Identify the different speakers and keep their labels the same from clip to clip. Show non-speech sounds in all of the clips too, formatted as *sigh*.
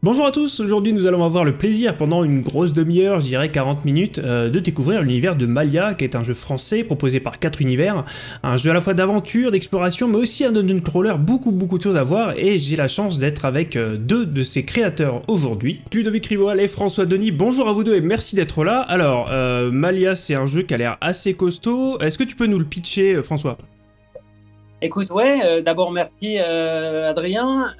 Speaker 1: Bonjour à tous, aujourd'hui nous allons avoir le plaisir pendant une grosse demi-heure, je dirais 40 minutes, euh, de découvrir l'univers de Malia, qui est un jeu français proposé par 4 univers, un jeu à la fois d'aventure, d'exploration, mais aussi un dungeon crawler, beaucoup beaucoup de choses à voir, et j'ai la chance d'être avec euh, deux de ses créateurs aujourd'hui, Ludovic Rivoal et François Denis, bonjour à vous deux et merci d'être là. Alors, euh, Malia c'est un jeu qui a l'air assez costaud, est-ce que tu peux nous le pitcher François?
Speaker 2: Écoute, ouais, d'abord merci Adrien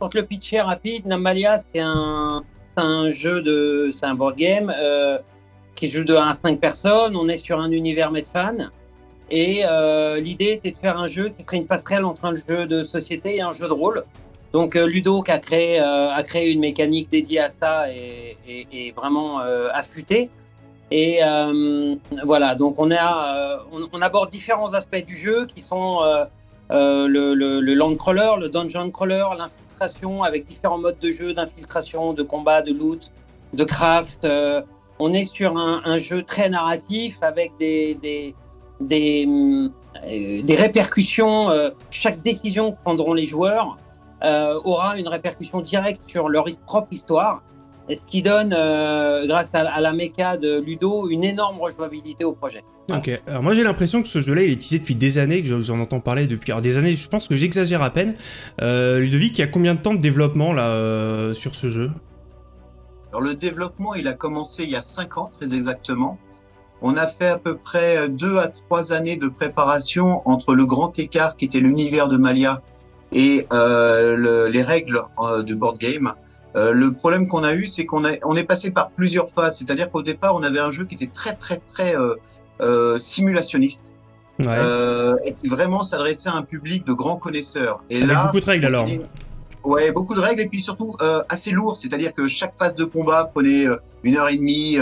Speaker 2: pour le pitcher rapide, Namalia, c'est un, un jeu de. C'est un board game euh, qui joue de 1 à 5 personnes. On est sur un univers Medfan. Et euh, l'idée était de faire un jeu qui serait une passerelle entre un jeu de société et un jeu de rôle. Donc euh, Ludo qui a créé, a créé une mécanique dédiée à ça et, et, vraiment affûtée. Et voilà, donc on, a, on, aborde différents aspects du jeu qui sont le, le, le, land crawler, le dungeon crawler, avec différents modes de jeu, d'infiltration, de combat, de loot, de craft. Euh, on est sur un, jeu très narratif avec des, des, des, euh, répercussions. Euh, chaque décision que prendront les joueurs aura une répercussion directe sur leur propre histoire. Et ce qui donne, grâce à, la méca de Ludo, une énorme rejouabilité au projet.
Speaker 1: Ok, alors moi j'ai l'impression que ce jeu-là il est utilisé depuis des années, que j'en entends parler depuis alors des années, je pense que j'exagère à peine. Euh, Ludovic, il y a combien de temps de développement là euh, sur ce jeu?
Speaker 3: Alors le développement il a commencé il y a 5 ans très exactement. On a fait à peu près 2 à 3 années de préparation entre le grand écart qui était l'univers de Malia et euh, les règles euh, de board game. Euh, le problème qu'on a eu, c'est qu'on on est passé par plusieurs phases. C'est-à-dire qu'au départ, on avait un jeu qui était très très très euh, euh, simulationniste. Euh, et qui vraiment s'adressait à un public de grands connaisseurs.
Speaker 1: Et là, beaucoup de règles alors.
Speaker 3: Ouais, beaucoup de règles et puis surtout euh, assez lourd, c'est-à-dire que chaque phase de combat prenait une heure et demie,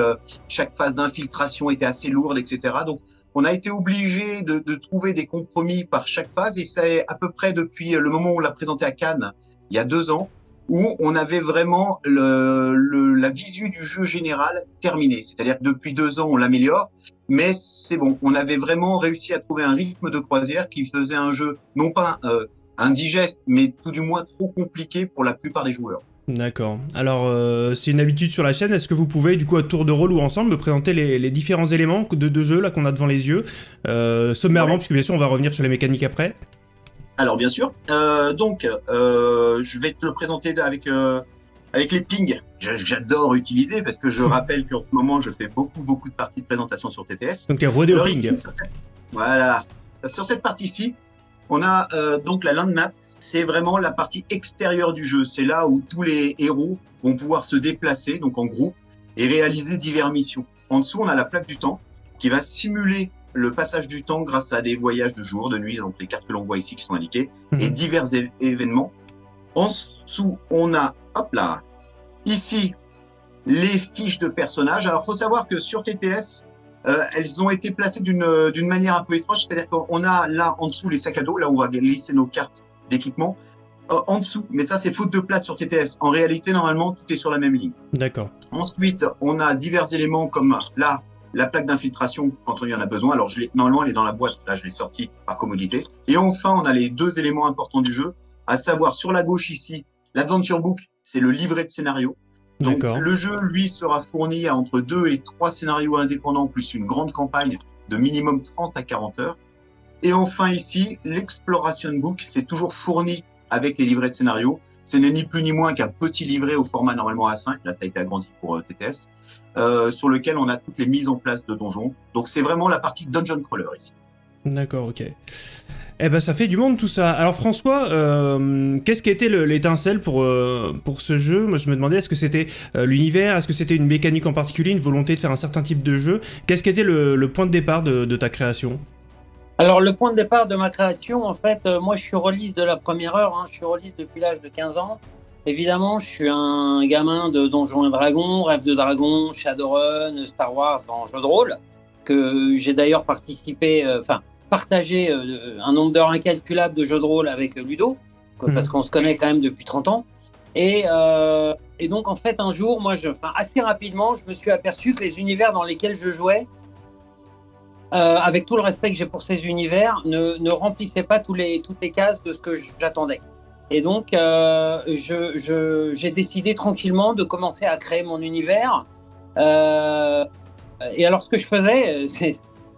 Speaker 3: chaque phase d'infiltration était assez lourde, etc. Donc on a été obligé de, de, trouver des compromis par chaque phase et c'est à peu près depuis le moment où on l'a présenté à Cannes, il y a deux ans, où on avait vraiment le, le, la visu du jeu général terminée. C'est-à-dire que depuis deux ans, on l'améliore, mais c'est bon. On avait vraiment réussi à trouver un rythme de croisière qui faisait un jeu non pas euh, indigeste, mais tout du moins trop compliqué pour la plupart des joueurs.
Speaker 1: D'accord. Alors, euh, c'est une habitude sur la chaîne. Est-ce que vous pouvez, du coup, à tour de rôle ou ensemble, me présenter les, les différents éléments de, de jeu là qu'on a devant les yeux, euh, sommairement, puisque bien sûr, on va revenir sur les mécaniques après.
Speaker 3: Alors bien sûr. Euh, donc, euh, je vais te le présenter avec euh, avec les pings. J'adore utiliser parce que je *laughs* rappelle qu'en ce moment, je fais beaucoup beaucoup de parties de présentation sur TTS.
Speaker 1: Donc, tu es rodé au ping.
Speaker 3: Voilà. Sur cette partie-ci, on a euh, donc la land map. C'est vraiment la partie extérieure du jeu. C'est là où tous les héros vont pouvoir se déplacer, donc en groupe, et réaliser diverses missions. En dessous, on a la plaque du temps qui va simuler le passage du temps grâce à des voyages de jour, de nuit, donc les cartes que l'on voit ici qui sont indiquées, mhm. et divers événements. En dessous, on a, hop là, ici, les fiches de personnages. Alors, faut savoir que sur TTS, euh, elles ont été placées d'une d'une manière un peu étrange, c'est-à-dire qu'on a là en dessous les sacs à dos, là où on va glisser nos cartes d'équipement, euh, en dessous. Mais ça, c'est faute de place sur TTS. En réalité, normalement, tout est sur la même ligne.
Speaker 1: D'accord.
Speaker 3: Ensuite, on a divers éléments comme là, la plaque d'infiltration quand on y en a besoin. Alors, je normalement, elle est dans la boîte. Là, je l'ai sortie par commodité. Et enfin, on a les deux éléments importants du jeu, à savoir sur la gauche ici, l'Adventure Book, c'est le livret de scénario. Donc, le jeu, lui, sera fourni à entre deux et trois scénarios indépendants, plus une grande campagne de minimum 30 à 40 heures. Et enfin, ici, l'Exploration Book, c'est toujours fourni avec les livrets de scénario. Ce n'est ni plus ni moins qu'un petit livret au format normalement A5. Là, ça a été agrandi pour euh, TTS. Euh, sur lequel on a toutes les mises en place de donjons. Donc c'est vraiment la partie dungeon crawler ici.
Speaker 1: D'accord, ok. Eh ben ça fait du monde tout ça. Alors François, euh, qu'est-ce qui a été l'étincelle pour, pour ce jeu? Moi je me demandais, est-ce que c'était l'univers? Est-ce que c'était une mécanique en particulier, une volonté de faire un certain type de jeu? Qu'est-ce qui a été le, point de départ de, ta création?
Speaker 2: Alors le point de départ de ma création, en fait, moi je suis release de la première heure, hein. je suis release depuis l'âge de 15 ans. Évidemment, je suis un gamin de Donjons et Dragons, Rêve de Dragon, Shadowrun, Star Wars en jeu de rôle, que j'ai d'ailleurs participé, euh, enfin, partagé euh, un nombre d'heures incalculable de jeux de rôle avec Ludo, mhm. parce qu'on se connaît quand même depuis 30 ans. Et, euh, et donc, en fait, un jour, moi, je, assez rapidement, je me suis aperçu que les univers dans lesquels je jouais, avec tout le respect que j'ai pour ces univers, ne, remplissaient pas toutes les cases de ce que j'attendais. Et donc, euh, j'ai décidé tranquillement de commencer à créer mon univers. Euh, et alors, ce que je faisais,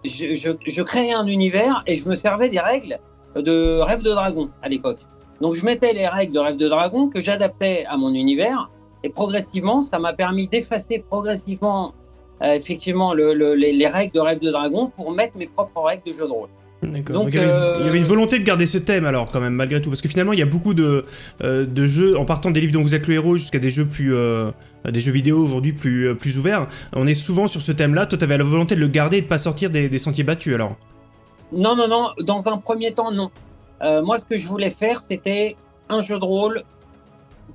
Speaker 2: je, je, je, créais un univers et je me servais des règles de Rêve de Dragon à l'époque. Donc, je mettais les règles de Rêve de Dragon que j'adaptais à mon univers. Et progressivement, ça m'a permis d'effacer progressivement, euh, effectivement, le, le, les, les règles de Rêve de Dragon pour mettre mes propres règles de jeu de rôle.
Speaker 1: D'accord. Donc, il, y avait, il, y avait, une volonté de garder ce thème alors quand même malgré tout parce que finalement il y a beaucoup de, euh, de jeux en partant des livres dont vous êtes le héros jusqu'à des jeux plus euh, des jeux vidéo aujourd'hui plus euh, plus ouverts. On est souvent sur ce thème-là. Toi, tu avais la volonté de le garder et de pas sortir des, des, sentiers battus alors.
Speaker 2: Non non non. Dans un premier temps non. Euh, moi, ce que je voulais faire, c'était un jeu de rôle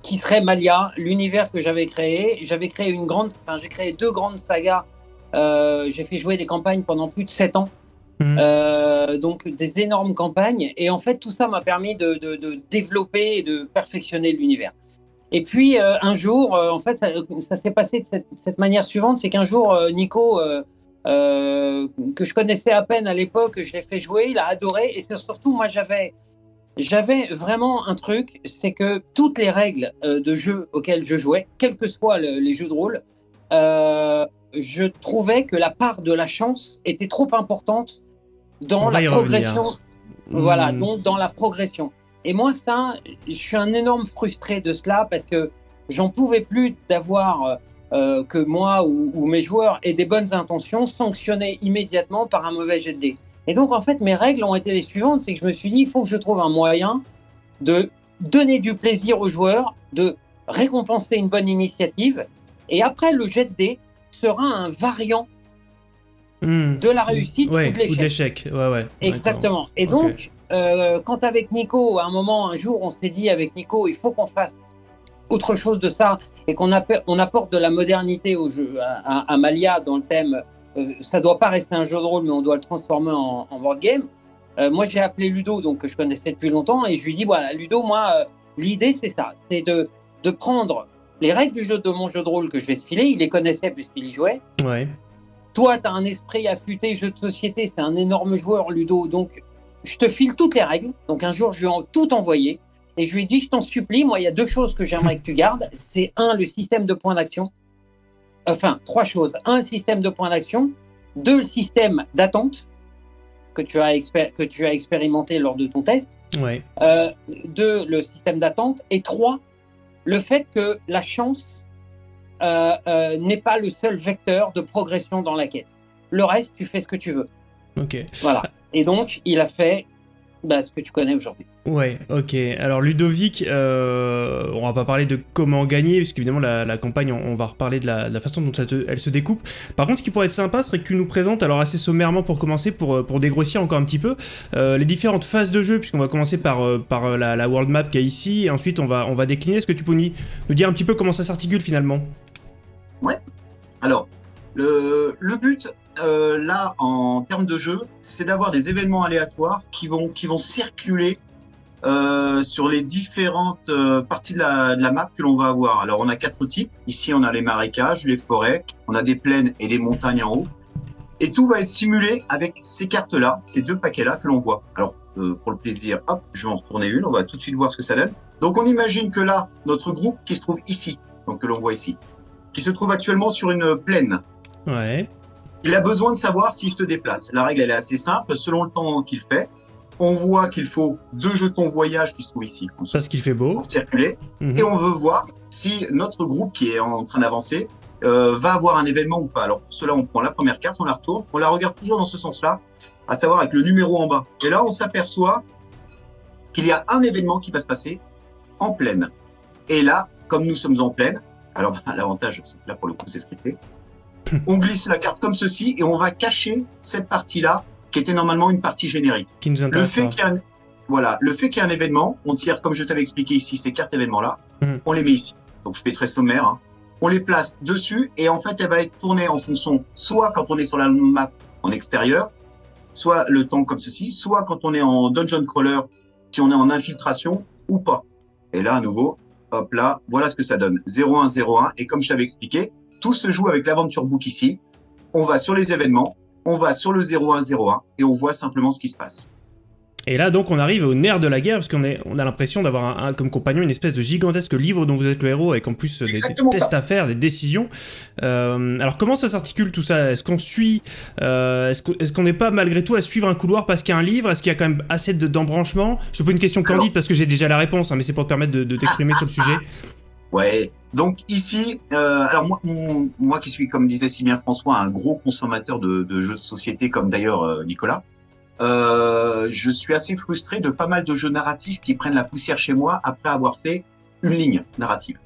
Speaker 2: qui serait Malia, l'univers que j'avais créé. J'avais créé une grande, enfin j'ai créé deux grandes sagas. Euh, j'ai fait jouer des campagnes pendant plus de sept ans. Mmh. Euh, donc des énormes campagnes et en fait tout ça m'a permis de, de, de, développer et de perfectionner l'univers. Et puis euh, un jour, en fait, ça, ça s'est passé de cette, cette, manière suivante, c'est qu'un jour Nico, que je connaissais à peine à l'époque, je l'ai fait jouer, il a adoré et surtout moi j'avais j'avais vraiment un truc, c'est que toutes les règles de jeu auxquelles je jouais, quels que soient le, les jeux de rôle, je trouvais que la part de la chance était trop importante dans la progression. Voilà, mmh. donc dans la progression. Et moi, ça, je suis un énorme frustré de cela parce que j'en pouvais plus d'avoir euh, que moi ou, ou, mes joueurs aient des bonnes intentions sanctionnées immédiatement par un mauvais jet de dés. Et donc, en fait, mes règles ont été les suivantes c'est que je me suis dit, il faut que je trouve un moyen de donner du plaisir aux joueurs, de récompenser une bonne initiative. Et après, le jet de dés sera un variant
Speaker 1: Mmh.
Speaker 2: de la réussite
Speaker 1: ouais,
Speaker 2: ou de
Speaker 1: l'échec. Ouais, ouais,
Speaker 2: Exactement. Et donc, okay. euh, quand avec Nico, à un moment, un jour, on s'est dit avec Nico, il faut qu'on fasse autre chose de ça et qu'on on apporte de la modernité au jeu, à, à, à Malia dans le thème. Euh, ça doit pas rester un jeu de rôle, mais on doit le transformer en, en board game. Euh, moi, j'ai appelé Ludo, donc que je connaissais depuis longtemps, et je lui dis voilà, Ludo, moi, euh, l'idée c'est ça, c'est de, de prendre les règles du jeu de mon jeu de rôle que je vais te filer. Il les connaissait puisqu'il y jouait.
Speaker 1: Ouais.
Speaker 2: Toi, tu as un esprit affûté, jeu de société, c'est un énorme joueur, Ludo. Donc, je te file toutes les règles. Donc, un jour, je lui ai tout envoyé. Et je lui ai dit, je t'en supplie, moi, il y a deux choses que j'aimerais que tu gardes. C'est un, le système de points d'action. Enfin, trois choses. Un, système de points d'action. Deux, le système d'attente que, tu as que tu as expérimenté lors de ton test.
Speaker 1: Ouais.
Speaker 2: Euh, deux, le système d'attente. Et trois, le fait que la chance euh, euh, n'est pas le seul vecteur de progression dans la quête. Le reste, tu fais ce que tu veux.
Speaker 1: Ok.
Speaker 2: Voilà. Et donc, il a fait bah, ce que tu connais aujourd'hui.
Speaker 1: Ouais, ok. Alors Ludovic, euh, on va pas parler de comment gagner, parce qu'évidemment la, la, campagne, on, on, va reparler de la, de la façon dont elle, te, elle, se découpe. Par contre, ce qui pourrait être sympa, serait que tu nous présentes, alors assez sommairement pour commencer, pour, pour dégrossir encore un petit peu, euh, les différentes phases de jeu, puisqu'on va commencer par, par la, la, world map qu'il y a ici, et ensuite on va, on va décliner. Est-ce que tu peux nous, nous dire un petit peu comment ça s'articule finalement?
Speaker 3: Ouais. Alors, le, le but, euh, là, en termes de jeu, c'est d'avoir des événements aléatoires qui vont, circuler euh, sur les différentes euh, parties de la, de la, map que l'on va avoir. Alors, on a quatre types. Ici, on a les marécages, les forêts, on a des plaines et des montagnes en haut. Et tout va être simulé avec ces cartes-là, ces deux paquets-là que l'on voit. Alors, pour le plaisir, hop, je vais en retourner une. On va tout de suite voir ce que ça donne. Donc, on imagine que là, notre groupe qui se trouve ici, donc que l'on voit ici, qui se trouve actuellement sur une plaine.
Speaker 1: Ouais.
Speaker 3: Il a besoin de savoir s'il se déplace. La règle, elle est assez simple. Selon le temps qu'il fait, on voit qu'il faut deux jetons voyage qui se trouvent ici.
Speaker 1: Parce qu'il fait beau.
Speaker 3: Pour circuler. -hmm. Et on veut voir si notre groupe qui est en train d'avancer euh, va avoir un événement ou pas. Alors pour cela, on prend la première carte, on la retourne, on la regarde toujours dans ce sens-là, à savoir avec le numéro en bas. Et là, on s'aperçoit qu'il y a un événement qui va se passer en pleine. Et là, comme nous sommes en pleine, alors l'avantage, c'est que là, pour le coup, c'est scripté. *coughs* on glisse la carte comme ceci et on va cacher cette partie-là qui était normalement une partie générique.
Speaker 1: Qui nous intéresse
Speaker 3: le fait qu'il y a un, voilà, le fait qu'il y ait un événement, on tire, comme je t'avais expliqué ici, ces quatre événements-là,
Speaker 1: mm.
Speaker 3: on les met ici. Donc je fais très sommaire. Hein. On les place dessus et en fait, elle va être tournée en fonction, soit quand on est sur la map en extérieur, soit le temps comme ceci, soit quand on est en dungeon crawler, si on est en infiltration ou pas. Et là, à nouveau, hop là, voilà ce que ça donne. 0101. Et comme je t'avais expliqué, tout se joue avec l'aventure book ici. On va sur les événements, on va sur le 0101 et on voit simplement ce qui se passe.
Speaker 1: Et là, donc, on arrive au nerf de la guerre, parce qu'on on a l'impression d'avoir un, comme compagnon une espèce de gigantesque livre dont vous êtes le héros, avec en plus des, tests à faire, des décisions. Euh, alors, comment ça s'articule tout ça? Est-ce qu'on suit euh, Est-ce qu'on n'est pas malgré tout à suivre un couloir parce qu'il y a un livre? Est-ce qu'il y a quand même assez d'embranchements Je te pose une question candide parce que j'ai déjà la réponse, hein, mais c'est pour te permettre de, t'exprimer sur le sujet. *laughs*
Speaker 3: Ouais, donc ici, euh, alors moi, moi qui suis, comme disait si bien François, un gros consommateur de, de jeux de société, comme d'ailleurs euh, Nicolas, euh, je suis assez frustré de pas mal de jeux narratifs qui prennent la poussière chez moi après avoir fait une ligne narrative.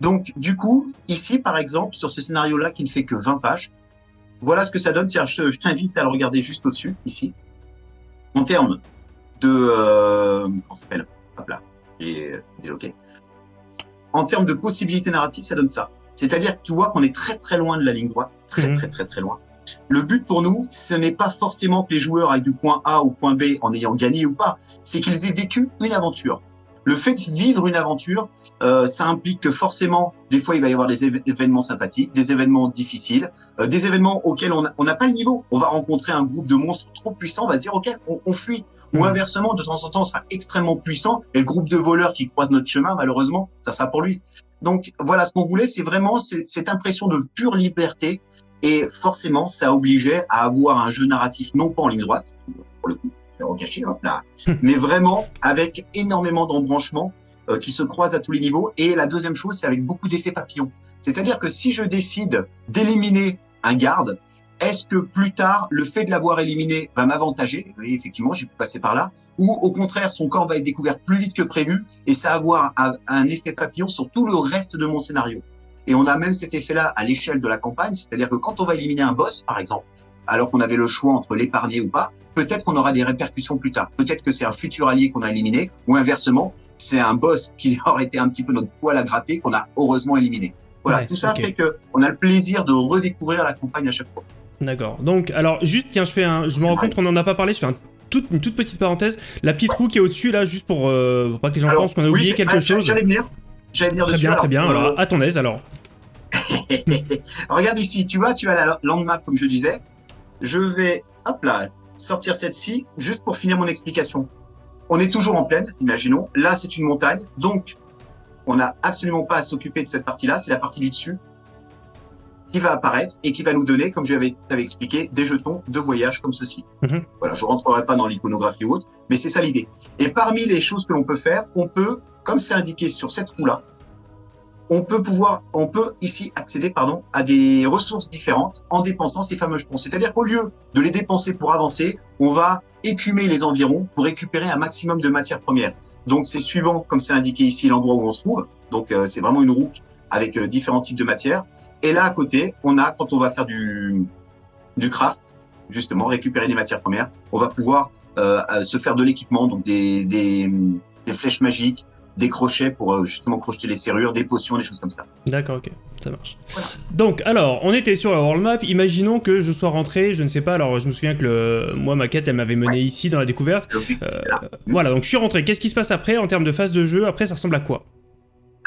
Speaker 3: Donc, du coup, ici, par exemple, sur ce scénario-là qui ne fait que 20 pages, voilà ce que ça donne. Tiens, je, t'invite à le regarder juste au-dessus, ici. En termes de... Euh, comment s'appelle? Hop là, j'ai ok. En termes de possibilités narratives, ça donne ça. C'est-à-dire que tu vois qu'on est très très loin de la ligne droite, très mmh. très très très loin. Le but pour nous, ce n'est pas forcément que les joueurs aillent du point A au point B en ayant gagné ou pas, c'est qu'ils aient vécu une aventure. Le fait de vivre une aventure, euh, ça implique que forcément, des fois, il va y avoir des événements sympathiques, des événements difficiles, euh, des événements auxquels on n'a pas le niveau. On va rencontrer un groupe de monstres trop puissants, on va se dire, OK, on, fuit. Ou inversement, de temps en temps, sera extrêmement puissant, et le groupe de voleurs qui croisent notre chemin, malheureusement, ça sera pour lui. Donc voilà, ce qu'on voulait, c'est vraiment cette impression de pure liberté, et forcément, ça obligeait à avoir un jeu narratif non pas en ligne droite, pour le coup, c'est hop là, *laughs* mais vraiment avec énormément d'embranchements euh, qui se croisent à tous les niveaux. Et la deuxième chose, c'est avec beaucoup d'effets papillons. C'est-à-dire que si je décide d'éliminer un garde, est-ce que plus tard, le fait de l'avoir éliminé va m'avantager? Oui, effectivement, j'ai pu passer par là. Ou au contraire, son corps va être découvert plus vite que prévu et ça va avoir un effet papillon sur tout le reste de mon scénario. Et on a même cet effet-là à l'échelle de la campagne, c'est-à-dire que quand on va éliminer un boss, par exemple, alors qu'on avait le choix entre l'épargner ou pas, peut-être qu'on aura des répercussions plus tard. Peut-être que c'est un futur allié qu'on a éliminé, ou inversement, c'est un boss *laughs* qui aurait été un petit peu notre poil à gratter qu'on a heureusement éliminé. Voilà, tout ça fait que on a le plaisir de redécouvrir la campagne à chaque fois.
Speaker 1: D'accord. Donc, alors, juste, tiens, je fais un, je me rends compte qu'on n'en a pas parlé, je fais un une toute petite parenthèse. La petite roue qui est au-dessus, là, juste pour, euh, pas que les gens pensent qu'on a oublié quelque chose.
Speaker 3: J'allais venir. J'allais venir
Speaker 1: très
Speaker 3: dessus.
Speaker 1: Bien, très bien, alors, à ton aise, alors. *laughs*
Speaker 3: Regarde ici, tu vois, tu as la land map comme je disais. Je vais, hop là, sortir celle-ci juste pour finir mon explication. On est toujours en plaine, imaginons. Là, c'est une montagne, donc on n'a absolument pas à s'occuper de cette partie-là. C'est la partie du dessus qui va apparaître et qui va nous donner, comme je t'avais expliqué, des jetons de voyage comme ceci. Mhm. Voilà, je rentrerai pas dans l'iconographie ou autre, mais c'est ça l'idée. Et parmi les choses que l'on peut faire, on peut, comme c'est indiqué sur cette roue-là, on peut pouvoir, on peut ici accéder, pardon, à des ressources différentes en dépensant ces fameux jetons. C'est-à-dire qu'au lieu de les dépenser pour avancer, on va écumer les environs pour récupérer un maximum de matières premières. Donc c'est suivant, comme c'est indiqué ici, l'endroit où on se trouve. Donc euh, c'est vraiment une roue avec euh, différents types de matières. Et là à côté, on a quand on va faire du du craft, justement récupérer des matières premières, on va pouvoir euh, se faire de l'équipement, donc des, des, des flèches magiques, des crochets pour euh, justement crocheter les serrures, des potions, des choses comme ça.
Speaker 1: D'accord, ok, ça marche. Donc, alors, on était sur la world map, imaginons que je sois rentré, je ne sais pas, alors je me souviens que le, moi, ma quête, elle m'avait mené ici dans la découverte. Euh, voilà, donc je suis rentré, qu'est-ce qui se passe après en termes de phase de jeu? Après, ça ressemble à quoi?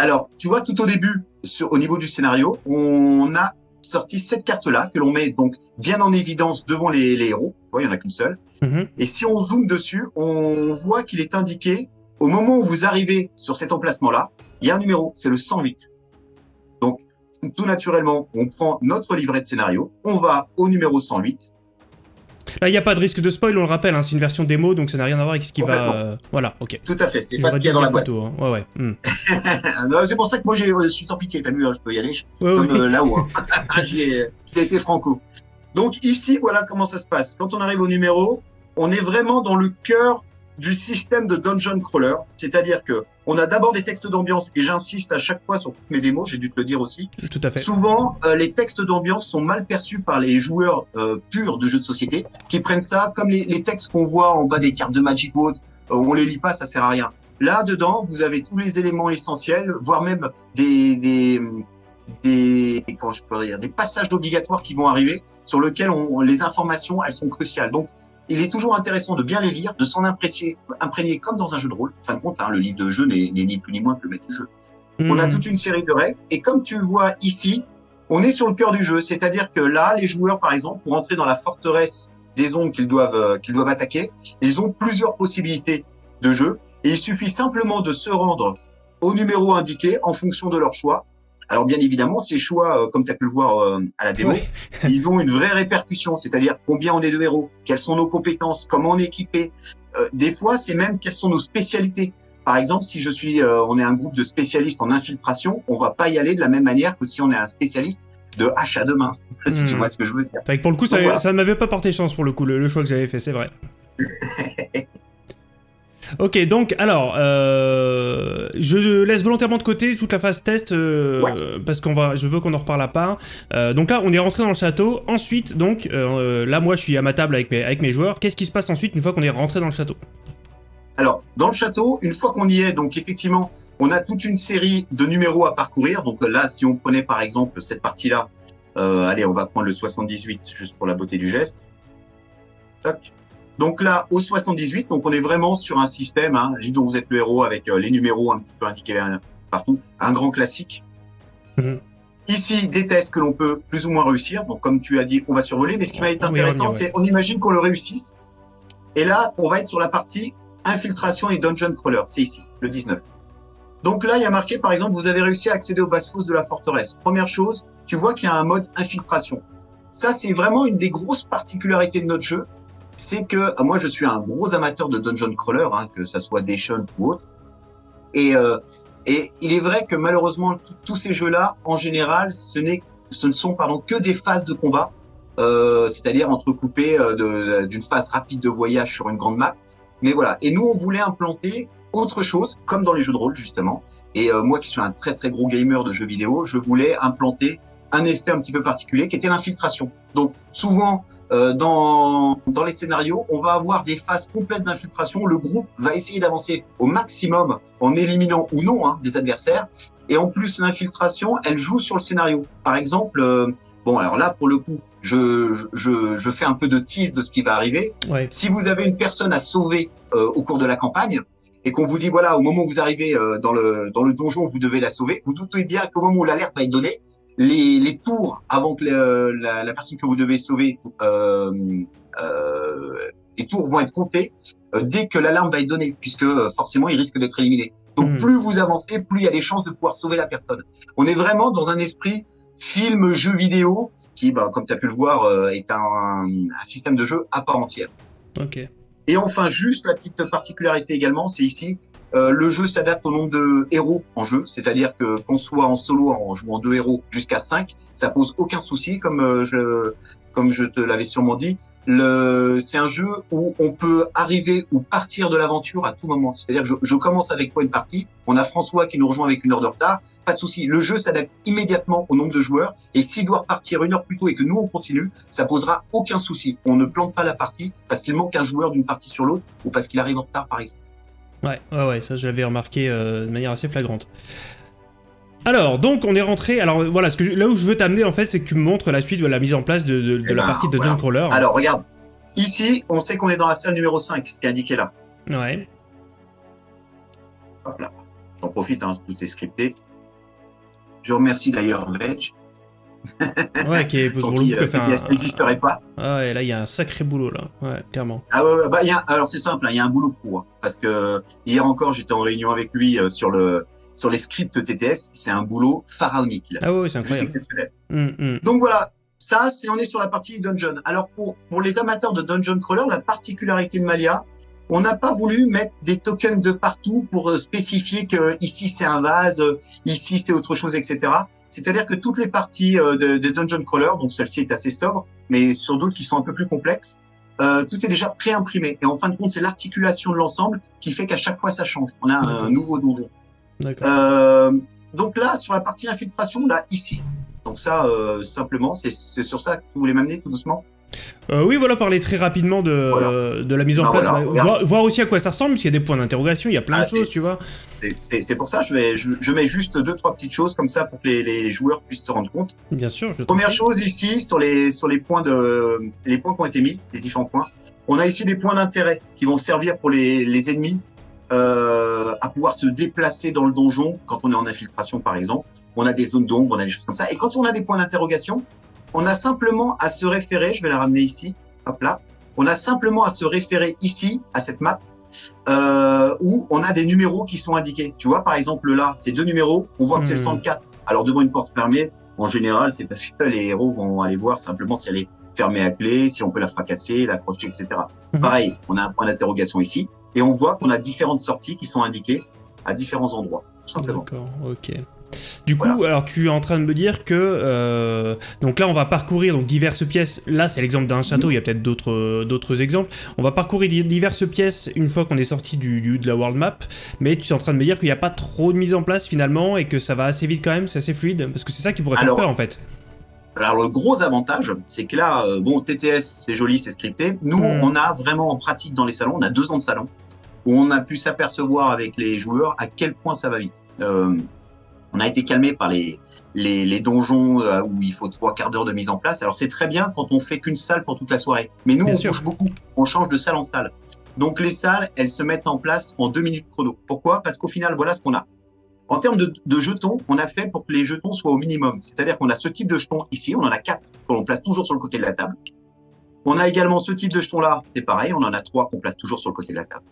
Speaker 3: Alors, tu vois, tout au début, sur, au niveau du scénario, on a sorti cette carte-là, que l'on met donc bien en évidence devant les, héros, tu vois, il n'y en a qu'une seule. Mhm. Et si on zoome dessus, on voit qu'il est indiqué au moment où vous arrivez sur cet emplacement-là, il y a un numéro, c'est le 108. Donc, tout naturellement, on prend notre livret de scénario, on va au numéro 108.
Speaker 1: Là, il n'y a pas de risque de spoil, on le rappelle, hein, c'est une version démo, donc ça n'a rien à voir avec ce qui va... Euh, voilà, ok.
Speaker 3: Tout à fait, c'est pas ce qu'il y a dans la boîte.
Speaker 1: Hein. Ouais, ouais. Hmm. *laughs*
Speaker 3: c'est pour ça que moi, je suis sans pitié, t'as vu, hein, je peux y aller, comme euh, là-haut. *laughs* *laughs* J'ai été franco. Donc ici, voilà comment ça se passe. Quand on arrive au numéro, on est vraiment dans le cœur du système de dungeon crawler, c'est-à-dire que on a d'abord des textes d'ambiance et j'insiste à chaque fois sur toutes mes démos, j'ai dû te le dire aussi.
Speaker 1: Tout à fait.
Speaker 3: Souvent, euh, les textes d'ambiance sont mal perçus par les joueurs euh, purs de jeux de société, qui prennent ça comme les, les textes qu'on voit en bas des cartes de Magic Boat. Euh, on les lit pas, ça sert à rien. Là dedans, vous avez tous les éléments essentiels, voire même des des des comment je peux dire, des passages obligatoires qui vont arriver sur lesquels on, les informations elles sont cruciales. Donc il est toujours intéressant de bien les lire, de s'en imprégner comme dans un jeu de rôle. En fin de compte, hein, le livre de jeu n'est ni plus ni moins que le maître du jeu. On a hmm. toute une série de règles, et comme tu vois ici, on est sur le cœur du jeu, c'est-à-dire que là, les joueurs, par exemple, pour entrer dans la forteresse les zones qu'ils doivent euh, qu'ils doivent attaquer. Ils ont plusieurs possibilités de jeu et il suffit simplement de se rendre au numéro indiqué en fonction de leur choix. Alors bien évidemment, ces choix, euh, comme tu as pu le voir euh, à la démo,
Speaker 1: Oui. *laughs*
Speaker 3: ils ont une vraie répercussion, c'est-à-dire combien on est de héros, quelles sont nos compétences, comment on est équipé. Euh, des fois, c'est même quelles sont nos spécialités. Par exemple, si je suis, euh, on est un groupe de spécialistes en infiltration, on va pas y aller de la même manière que si on est un spécialiste de hache à deux mains. *laughs* si tu
Speaker 1: Hmm.
Speaker 3: vois ce que je veux dire.
Speaker 1: C'est vrai que pour le coup, ça,
Speaker 3: voilà.
Speaker 1: ça ne m'avait pas porté chance pour le coup, le, le choix que j'avais fait, c'est vrai. *laughs* ok, donc alors, euh, je laisse volontairement de côté toute la phase test euh, parce qu'on va, je veux qu'on en reparle à part. Euh, donc là, on est rentré dans le château. Ensuite, donc là, moi, je suis à ma table avec mes, avec mes joueurs. Qu'est-ce qui se passe ensuite une fois qu'on est rentré dans le château?
Speaker 3: Alors, dans le château, une fois qu'on y est, donc effectivement, on a toute une série de numéros à parcourir. Donc là, si on prenait par exemple cette partie-là, allez, on va prendre le 78 juste pour la beauté du geste. Toc. Donc là, au 78, donc on est vraiment sur un système, hein, livre dont vous êtes le héros avec euh, les numéros un petit peu indiqués euh, partout, un grand classique.
Speaker 1: Mhm.
Speaker 3: Ici, des tests que l'on peut plus ou moins réussir. Donc comme tu as dit, on va survoler. Mais ce qui va être intéressant, c'est on imagine qu'on le réussisse. Et là, on va être sur la partie infiltration et dungeon crawler. C'est ici, le 19. Donc là, il y a marqué, par exemple, vous avez réussi à accéder aux basses de la forteresse. Première chose, tu vois qu'il y a un mode infiltration. Ça, c'est vraiment une des grosses particularités de notre jeu. C'est que euh, moi, je suis un gros amateur de dungeon crawler, hein, que ça soit Dation ou autre. Et, euh, et il est vrai que malheureusement, tous ces jeux-là, en général, ce, ce ne sont pardon, que des phases de combat, euh, c'est-à-dire entrecoupées d'une phase rapide de voyage sur une grande map. Mais voilà. Et nous, on voulait implanter autre chose, comme dans les jeux de rôle justement. Et moi, qui suis un très très gros gamer de jeux vidéo, je voulais implanter un effet un petit peu particulier, qui était l'infiltration. Donc souvent, euh, dans dans les scénarios, on va avoir des phases complètes d'infiltration. Le groupe va essayer d'avancer au maximum en éliminant ou non hein, des adversaires. Et en plus, l'infiltration, elle joue sur le scénario. Par exemple, euh, bon, alors là, pour le coup, je, je, je fais un peu de tease de ce qui va arriver.
Speaker 1: Ouais.
Speaker 3: Si vous avez une personne à sauver euh, au cours de la campagne et qu'on vous dit voilà au moment où vous arrivez euh, dans le dans le donjon vous devez la sauver, vous doutez bien qu'au moment où l'alerte va être donnée, les, les tours avant que le- la, la personne que vous devez sauver, euh, euh, les tours vont être comptés euh, dès que l'alarme va être donnée puisque euh, forcément il risque d'être éliminé. Donc
Speaker 1: Mhm.
Speaker 3: plus vous avancez, plus il y a des chances de pouvoir sauver la personne. On est vraiment dans un esprit film jeu vidéo qui, bah, comme tu as pu le voir, euh, est un, un système de jeu à part entière.
Speaker 1: Ok.
Speaker 3: Et enfin, juste la petite particularité également, c'est ici, euh, le jeu s'adapte au nombre de héros en jeu, c'est-à-dire que qu'on soit en solo en jouant deux héros jusqu'à cinq, ça pose aucun souci, comme euh, je comme je te l'avais sûrement dit. Le, c'est un jeu où on peut arriver ou partir de l'aventure à tout moment. C'est-à-dire, je, je commence avec toi une partie, on a François qui nous rejoint avec une heure de retard, pas de souci. Le jeu s'adapte immédiatement au nombre de joueurs, et s'il doit repartir une heure plus tôt et que nous on continue, ça posera aucun souci. On ne plante pas la partie parce qu'il manque un joueur d'une partie sur l'autre ou parce qu'il arrive en retard, par exemple.
Speaker 1: Ouais, ouais, ouais, ça je l'avais remarqué euh, de manière assez flagrante. Alors, donc on est rentré. Alors voilà, ce que je- là où je veux t'amener en fait, c'est que tu me montres la suite de la mise en place de, de- de
Speaker 3: Eh
Speaker 1: la
Speaker 3: ben,
Speaker 1: partie de
Speaker 3: voilà.
Speaker 1: Crawler.
Speaker 3: Alors, regarde. Ici, on sait qu'on est dans la salle numéro 5, ce qui est indiqué là.
Speaker 1: Ouais.
Speaker 3: Hop là. J'en profite, hein, tout est scripté. Je remercie d'ailleurs Veg,
Speaker 1: Ouais, qui est *laughs* pour le
Speaker 3: qui
Speaker 1: coup,
Speaker 3: euh,
Speaker 1: un-
Speaker 3: n'existerait pas.
Speaker 1: Ah ouais, là il y a un sacré boulot là. Ouais, clairement.
Speaker 3: Ah ouais, bah, y a, alors c'est simple, hein, il y a un boulot pro. hein, parce que hier encore, j'étais en réunion avec lui euh, sur le sur les scripts TTS. C'est un boulot pharaonique. a.
Speaker 1: Ah ouais, c'est incroyable. Hum, hum.
Speaker 3: Donc voilà, ça, c'est on est sur la partie dungeon. Alors pour pour les amateurs de dungeon crawler, la particularité de Malia, on n'a pas voulu mettre des tokens de partout pour euh, spécifier que ici c'est un vase, ici c'est autre chose, etc. C'est-à-dire que toutes les parties euh, de, de dungeon crawler, donc celle-ci est assez sobre, mais sur d'autres qui sont un peu plus complexes, euh, tout est déjà pré-imprimé. Et en fin de compte, c'est l'articulation de l'ensemble qui fait qu'à chaque fois ça change. On a un nouveau donjon. Euh, donc là, sur la partie infiltration, là, ici. Donc ça, euh, simplement, c'est c'est sur ça que vous voulez m'amener tout doucement?
Speaker 1: Euh, oui, voilà, parler très rapidement de,
Speaker 3: Voilà.
Speaker 1: de la mise en
Speaker 3: Ah,
Speaker 1: place.
Speaker 3: voilà, regarde.
Speaker 1: voir, voir aussi à quoi ça ressemble, parce qu'il y a des points d'interrogation, il y a plein
Speaker 3: Ah,
Speaker 1: de choses,
Speaker 3: c'est-
Speaker 1: tu vois.
Speaker 3: C'est- pour ça, je, vais, je, je mets juste deux, trois petites choses comme ça pour que les, les joueurs puissent se rendre compte.
Speaker 1: Bien sûr. Je
Speaker 3: Première chose ici, sur les, sur les points de, les points qui ont été mis, les différents points, on a ici des points d'intérêt qui vont servir pour les, les ennemis euh, à pouvoir se déplacer dans le donjon quand on est en infiltration, par exemple. On a des zones d'ombre, on a des choses comme ça. Et quand on a des points d'interrogation, on a simplement à se référer, je vais la ramener ici, hop là, On a simplement à se référer ici, à cette map, euh, où on a des numéros qui sont indiqués. Tu vois, par exemple, là, ces deux numéros, on voit que c'est le
Speaker 1: Hmm.
Speaker 3: 104. Alors, devant une porte fermée, en général, c'est parce que les héros vont aller voir simplement si elle est fermée à clé, si on peut la fracasser, l'accrocher, etc.
Speaker 1: Mhm.
Speaker 3: Pareil, on a un point d'interrogation ici, et on voit qu'on a différentes sorties qui sont indiquées à différents endroits, tout simplement.
Speaker 1: D'accord, ok. Du coup, alors tu es en train de me dire que euh, donc là on va parcourir donc diverses pièces. Là c'est l'exemple d'un château. Il y a peut-être d'autres d'autres exemples. On va parcourir di- diverses pièces une fois qu'on est sorti du, du- de la world map. Mais tu es en train de me dire qu'il n'y a pas trop de mise en place finalement et que ça va assez vite quand même, c'est assez fluide parce que c'est ça qui pourrait
Speaker 3: Alors,
Speaker 1: faire peur en fait.
Speaker 3: Alors le gros avantage, c'est que là, euh, bon, TTS, c'est joli, c'est scripté. Nous,
Speaker 1: Mm.
Speaker 3: on a vraiment en pratique dans les salons, on a deux ans de salon, où on a pu s'apercevoir avec les joueurs à quel point ça va vite. Euh, on a été calmé par les, les, les donjons euh, où il faut trois quarts d'heure de mise en place. Alors c'est très bien quand on fait qu'une salle pour toute la soirée. Mais nous,
Speaker 1: Bien
Speaker 3: on
Speaker 1: sûr.
Speaker 3: bouge beaucoup, on change de salle en salle. Donc les salles, elles se mettent en place en deux minutes chrono. Pourquoi? Parce qu'au final, voilà ce qu'on a. En termes de, de jetons, on a fait pour que les jetons soient au minimum. C'est-à-dire qu'on a ce type de jetons ici, on en a quatre que l'on place toujours sur le côté de la table. On a également ce type de jetons-là, c'est pareil, on en a trois qu'on place toujours sur le côté de la table.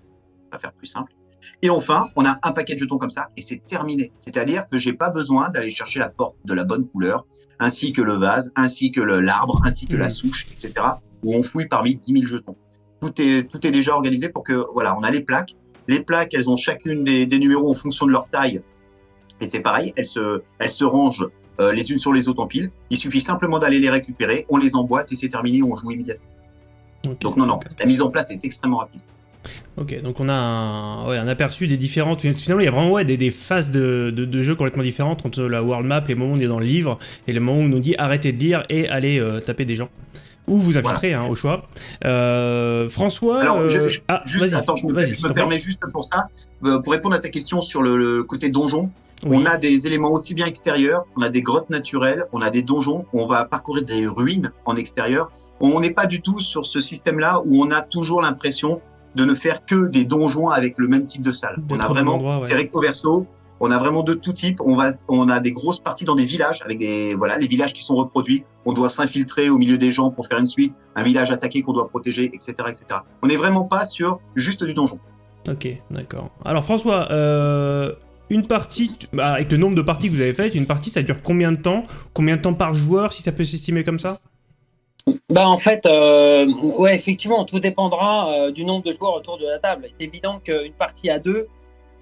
Speaker 3: On va faire plus simple. Et enfin, on a un paquet de jetons comme ça et c'est terminé. C'est-à-dire que j'ai pas besoin d'aller chercher la porte de la bonne couleur, ainsi que le vase, ainsi que l'arbre, ainsi que la
Speaker 1: Mhm.
Speaker 3: souche, etc. Où on fouille parmi 10 000 jetons. Tout est, tout est déjà organisé pour que, voilà, on a les plaques. Les plaques, elles ont chacune des, des numéros en fonction de leur taille. Et c'est pareil, elles se, elles se rangent euh, les unes sur les autres en pile. Il suffit simplement d'aller les récupérer, on les emboîte et c'est terminé, on joue immédiatement. Donc non, non, la mise en place est extrêmement rapide.
Speaker 1: Ok, donc on a un, ouais, un aperçu des différentes. Finalement, il y a vraiment ouais, des, des phases de, de, de jeu complètement différentes entre la world map, les moments où on est dans le livre, et les moments où on nous dit arrêtez de lire et allez euh, taper des gens. Ou vous infiltrer, hein, au choix. Euh, François.
Speaker 3: Alors, je-
Speaker 1: euh,
Speaker 3: je-
Speaker 1: ah,
Speaker 3: Juste, attends, je me, je permets juste pour ça, pour répondre à ta question sur le, le côté donjon.
Speaker 1: Oui.
Speaker 3: On a des éléments aussi bien extérieurs, on a des grottes naturelles, on a des donjons, on va parcourir des ruines en extérieur. On n'est pas du tout sur ce système-là où on a toujours l'impression de ne faire que des donjons avec le même type de salle. On a vraiment,
Speaker 1: ouais.
Speaker 3: c'est recto verso, on a vraiment de tout type. On va, on a des grosses parties dans des villages avec des, voilà, les villages qui sont reproduits. On doit s'infiltrer au milieu des gens pour faire une suite, un village attaqué qu'on doit protéger, etc., etc. On n'est vraiment pas sur juste du donjon.
Speaker 1: Ok, d'accord. Alors François, euh, une partie, bah, avec le nombre de parties que vous avez faites, une partie ça dure combien de temps? Combien de temps par joueur, si ça peut s'estimer comme ça?
Speaker 2: Bah en fait, euh, ouais, effectivement, tout dépendra euh, du nombre de joueurs autour de la table. Il évident qu'une partie à deux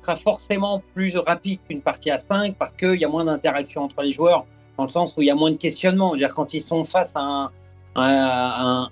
Speaker 2: sera forcément plus rapide qu'une partie à cinq parce qu'il y a moins d'interaction entre les joueurs, dans le sens où il y a moins de questionnement. C'est-à-dire quand ils sont face à un,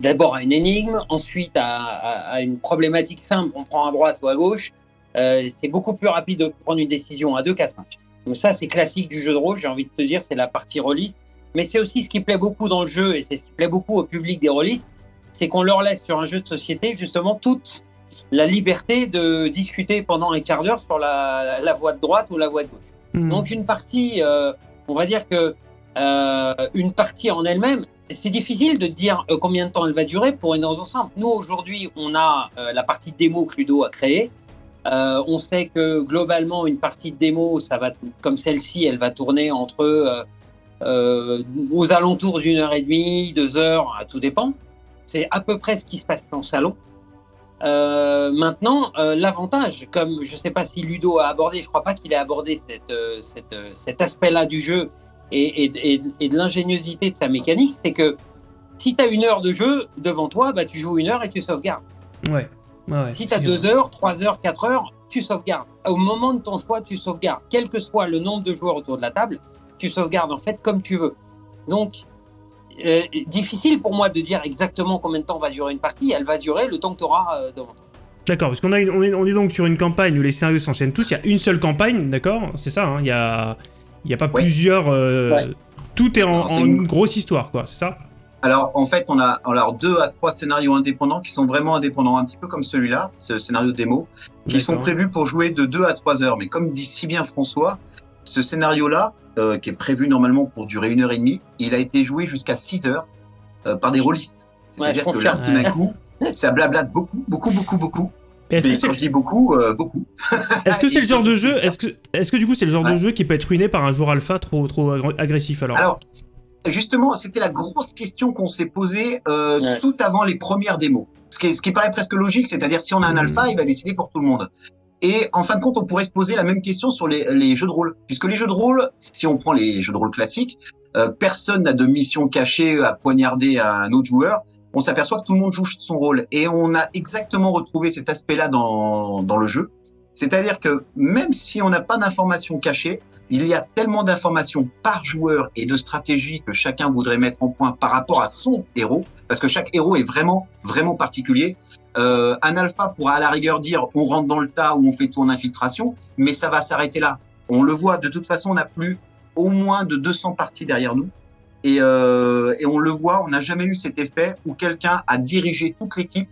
Speaker 2: d'abord à une énigme, ensuite à, une problématique simple, on prend à droite ou à gauche, euh, c'est beaucoup plus rapide de prendre une décision à deux qu'à cinq. Donc ça, c'est classique du jeu de rôle. J'ai envie de te dire, c'est la partie rôliste. Mais c'est aussi ce qui plaît beaucoup dans le jeu, et c'est ce qui plaît beaucoup au public des rôlistes, c'est qu'on leur laisse sur un jeu de société justement toute la liberté de discuter pendant un quart d'heure sur la, la voie de droite ou la voie de gauche.
Speaker 1: Hmm.
Speaker 2: Donc une partie, euh, on va dire que euh, une partie en elle-même, c'est difficile de dire euh, combien de temps elle va durer pour une raison simple. Nous aujourd'hui, on a euh, la partie démo que Ludo a créée. On sait que globalement, une partie de démo, ça va, comme celle-ci, elle va tourner entre euh, aux alentours d'une heure et demie, deux heures, tout dépend. C'est à peu près ce qui se passe en salon. Euh, maintenant, euh, l'avantage, comme je ne sais pas si Ludo a abordé, je ne crois pas qu'il ait abordé cette, cette, cet aspect-là du jeu et, et, et, et de l'ingéniosité de sa mécanique, c'est que si tu as une heure de jeu devant toi, bah, tu joues une heure et tu sauvegardes.
Speaker 1: Ouais. ouais, ouais.
Speaker 2: Si tu as deux heures, trois heures, quatre heures, tu sauvegardes. Au moment de ton choix, tu sauvegardes. Quel que soit le nombre de joueurs autour de la table, tu sauvegardes en fait comme tu veux. Donc, euh, difficile pour moi de dire exactement combien de temps va durer une partie. Elle va durer le temps que tu auras euh, devant toi.
Speaker 1: D'accord, parce qu'on a une- on, est, on est donc sur une campagne où les scénarios s'enchaînent tous. Il y a une seule campagne, d'accord? C'est ça, hein, il y a, il y a pas plusieurs. euh,
Speaker 2: Ouais.
Speaker 1: Tout est en,
Speaker 3: c'est une-
Speaker 1: une grosse histoire, quoi, c'est ça?
Speaker 3: Alors, en fait, on a alors deux à trois scénarios indépendants qui sont vraiment indépendants, un petit peu comme celui-là, ce scénario démo, qui sont prévus pour jouer de deux à trois heures. Mais comme dit si bien François, ce scénario-là, euh, qui est prévu normalement pour durer une heure et demie, il a été joué jusqu'à six heures euh, par des rôlistes.
Speaker 2: Ouais,
Speaker 3: C'est-à-dire
Speaker 2: je
Speaker 3: que là, tout d'un coup, ça blablate beaucoup, beaucoup, beaucoup, beaucoup.
Speaker 1: Est-ce que
Speaker 3: quand je dis beaucoup, euh, beaucoup. *laughs*
Speaker 1: est-ce que c'est le genre de jeu. Est-ce que, est-ce que du coup c'est le genre de
Speaker 3: Ouais.
Speaker 1: jeu qui peut être ruiné par un joueur alpha trop, trop agr- agressif alors?
Speaker 3: Alors, justement, c'était la grosse question qu'on s'est posée euh, tout avant les premières démos. Ce qui, ce qui paraît presque logique, c'est-à-dire si on a un alpha, il va décider pour tout le monde. Et en fin de compte, on pourrait se poser la même question sur les, jeux de rôle, puisque les jeux de rôle, si on prend les jeux de rôle classiques, euh, personne n'a de mission cachée à poignarder à un autre joueur. On s'aperçoit que tout le monde joue son rôle, et on a exactement retrouvé cet aspect-là dans, dans le jeu. C'est-à-dire que même si on n'a pas d'informations cachées, il y a tellement d'informations par joueur et de stratégies que chacun voudrait mettre en point par rapport à son héros, parce que chaque héros est vraiment, vraiment particulier. Euh, un alpha pourra à la rigueur dire on rentre dans le tas ou on fait tour d'infiltration, mais ça va s'arrêter là. On le voit, de toute façon, on a plus au moins de 200 parties derrière nous. Et, euh, et on le voit, on n'a jamais eu cet effet où quelqu'un a dirigé toute l'équipe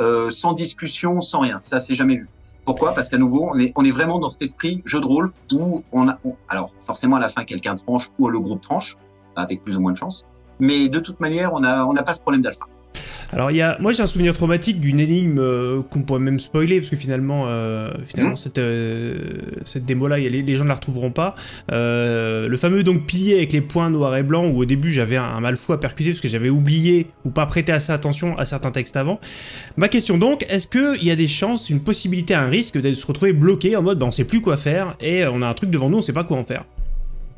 Speaker 3: euh, sans discussion, sans rien. Ça, c'est jamais vu. Pourquoi? Parce qu'à nouveau, on est, on est vraiment dans cet esprit jeu de rôle où on a, alors forcément à la fin quelqu'un tranche ou le groupe tranche avec plus ou moins de chance, mais de toute manière on n'a on n'a pas ce problème d'alpha.
Speaker 1: Alors, il y a... moi j'ai un souvenir traumatique d'une énigme euh, qu'on pourrait même spoiler, parce que finalement, euh, finalement mmh. cette, euh, cette démo-là, les, les, gens ne la retrouveront pas. le fameux donc pilier avec les points noirs et blancs, où au début j'avais un, mal fou à percuter, parce que j'avais oublié ou pas prêté assez attention à certains textes avant. Ma question donc, est-ce qu'il y a des chances, une possibilité, un risque de se retrouver bloqué en mode bah, on sait plus quoi faire, et on a un truc devant nous, on sait pas quoi en faire?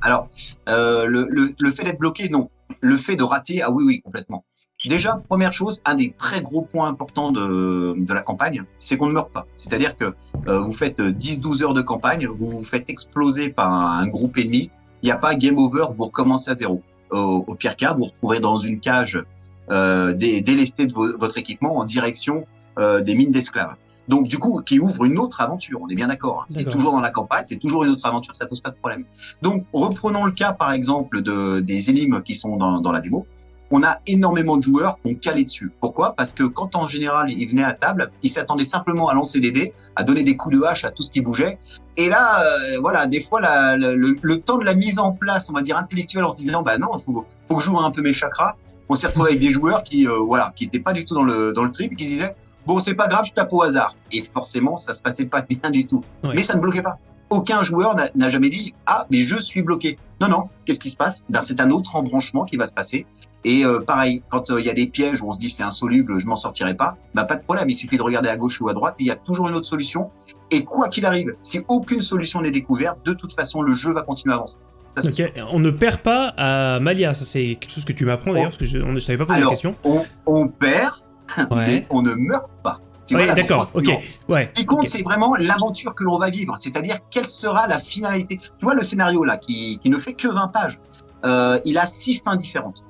Speaker 3: Alors, le, le, le, fait d'être bloqué, non. Le fait de rater, ah oui, oui, complètement. Déjà, première chose, un des très gros points importants de, de la campagne, c'est qu'on ne meurt pas. C'est-à-dire que euh, vous faites 10-12 heures de campagne, vous vous faites exploser par un, groupe ennemi, il n'y a pas game over, vous recommencez à zéro. Au, au pire cas, vous vous retrouvez dans une cage euh, délestée de votre équipement en direction euh, des mines d'esclaves. Donc du coup, qui ouvre une autre aventure, on est bien d'accord. Hein. C'est toujours dans la campagne, c'est toujours une autre aventure, ça pose pas de problème. Donc reprenons le cas par exemple de, des énigmes qui sont dans, dans la démo on a énormément de joueurs qui ont calé dessus. Pourquoi? Parce que quand en général ils venaient à table, ils s'attendaient simplement à lancer les dés, à donner des coups de hache à tout ce qui bougeait. Et là, euh, voilà, des fois la, le, temps de la mise en place, on va dire intellectuelle, en se disant bah non, il faut, faut que je joue un peu mes chakras. On s'est retrouvé avec des joueurs qui, euh, voilà, qui étaient pas du tout dans le dans le trip, et qui se disaient bon c'est pas grave, je tape au hasard. Et forcément, ça se passait pas *laughs* bien du tout. Mais ça ne bloquait pas aucun joueur n'a jamais dit ah mais je suis bloqué. Non non, qu'est-ce qui se passe? Ben c'est un autre embranchement qui va se passer et euh, pareil, quand euh, il y a des pièges où on se dit c'est insoluble, je m'en sortirai pas, bah pas de problème, il suffit de regarder à gauche ou à droite, il y a toujours une autre solution. Et quoi qu'il arrive, si aucune solution n'est découverte, de toute façon, le jeu va continuer à avancer.
Speaker 1: On ne perd pas à Malia, ça c'est quelque chose que tu m'apprends d'ailleurs, parce que je ne savais pas poser la question.
Speaker 3: On, on perd, mais on ne meurt pas.
Speaker 1: D'accord, ok. Ouais,
Speaker 3: Ce qui compte, c'est vraiment l'aventure que l'on va vivre, c'est-à-dire quelle sera la finalité? Tu vois le scénario là, qui, qui ne fait que 20 pages, euh, il a six fins différentes.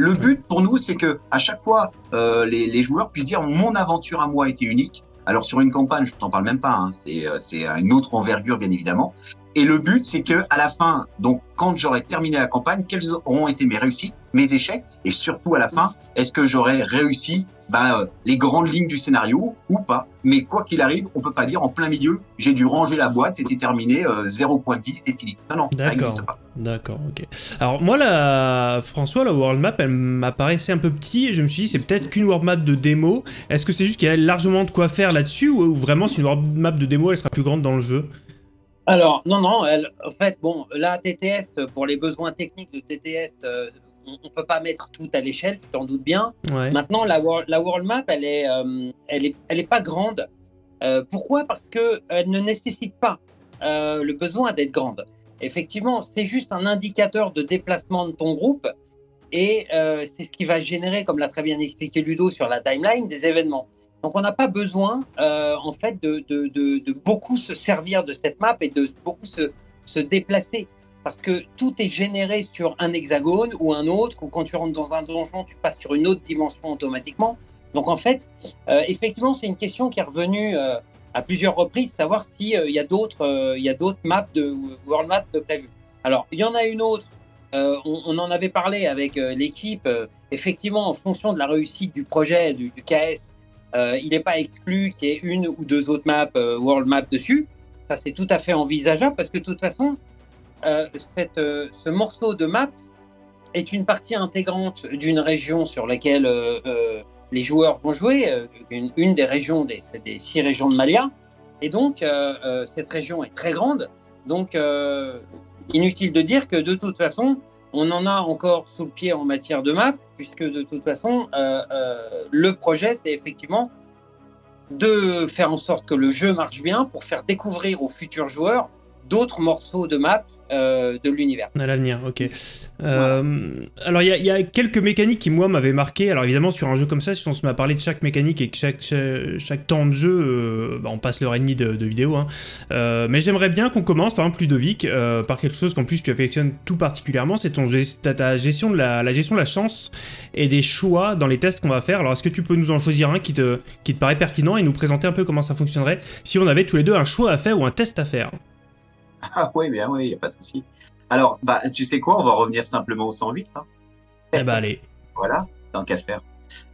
Speaker 3: Le but pour nous, c'est que à chaque fois, euh, les, joueurs puissent dire mon aventure à moi était unique. Alors sur une campagne, je t'en parle même pas, hein, c'est euh, c'est une autre envergure bien évidemment. Et le but, c'est que à la fin, donc quand j'aurai terminé la campagne, quelles auront été mes réussites, mes échecs, et surtout à la fin, est-ce que j'aurai réussi ben, les grandes lignes du scénario ou pas. Mais quoi qu'il arrive, on peut pas dire en plein milieu, j'ai dû ranger la boîte, c'était terminé, euh, zéro point de vie, c'était fini. Non, non, ça n'existe pas.
Speaker 1: D'accord, ok. Alors moi, la... François, la world map, elle m'apparaissait un peu petit, et je me suis dit, c'est peut-être qu'une world map de démo. Est-ce que c'est juste qu'il y a largement de quoi faire là-dessus, ou vraiment, c'est une world map de démo, elle sera plus grande dans le jeu?
Speaker 2: Alors, non, non, elle, en fait, bon, là, TTS, pour les besoins techniques de TTS, euh, on ne peut pas mettre tout à l'échelle, tu t'en doutes bien. Maintenant, la, la, world map, elle est, euh, elle est, elle est pas grande. Euh, pourquoi? Parce qu'elle ne nécessite pas euh, le besoin d'être grande. Effectivement, c'est juste un indicateur de déplacement de ton groupe et c'est ce qui va générer, comme l'a très bien expliqué Ludo sur la timeline, des événements. Donc, on n'a pas besoin, en fait, de, de, de, beaucoup se servir de cette map et de beaucoup se, se déplacer parce que tout est généré sur un hexagone ou un autre, ou quand tu rentres dans un donjon, tu passes sur une autre dimension automatiquement. Donc en fait, euh, effectivement, c'est une question qui est revenue euh, à plusieurs reprises, savoir s'il euh, y a d'autres il a d'autres maps de World Map de prévues. Alors, il y en a une autre, on, en avait parlé avec l'équipe, effectivement, en fonction de la réussite du projet du, du KS, il n'est pas exclu qu'il y ait une ou deux autres maps World Map dessus. Ça, c'est tout à fait envisageable parce que de toute façon, euh, euh, ce morceau de map est une partie intégrante d'une région sur laquelle euh, les joueurs vont jouer, une, des régions des, six régions de Malia. Et donc, cette région est très grande. Donc, inutile de dire que de toute façon, on en a encore sous le pied en matière de map, puisque de toute façon, le projet, c'est effectivement de faire en sorte que le jeu marche bien pour faire découvrir aux futurs joueurs d'autres morceaux de map euh, de l'univers.
Speaker 1: À l'avenir, ok. Euh, alors, il y, a quelques mécaniques qui, moi, m'avaient marqué. Alors, évidemment, sur un jeu comme ça, si on se met à parler de chaque mécanique et que chaque, chaque, temps de jeu, euh, bah, on passe l'heure et demie de, vidéo. Hein. mais j'aimerais bien qu'on commence, par exemple, Ludovic, par quelque chose qu'en plus tu affectionnes tout particulièrement, c'est ton ta, gestion de la, la, gestion de la chance et des choix dans les tests qu'on va faire. Alors, est-ce que tu peux nous en choisir un qui te, qui te paraît pertinent et nous présenter un peu comment ça fonctionnerait si on avait tous les deux un choix à faire ou un test à faire?
Speaker 3: Ah oui, bien oui, il n'y a pas de souci. Alors, bah, tu sais quoi, on va revenir simplement au 108. Hein.
Speaker 1: Eh ben allez.
Speaker 3: Voilà, tant qu'à faire.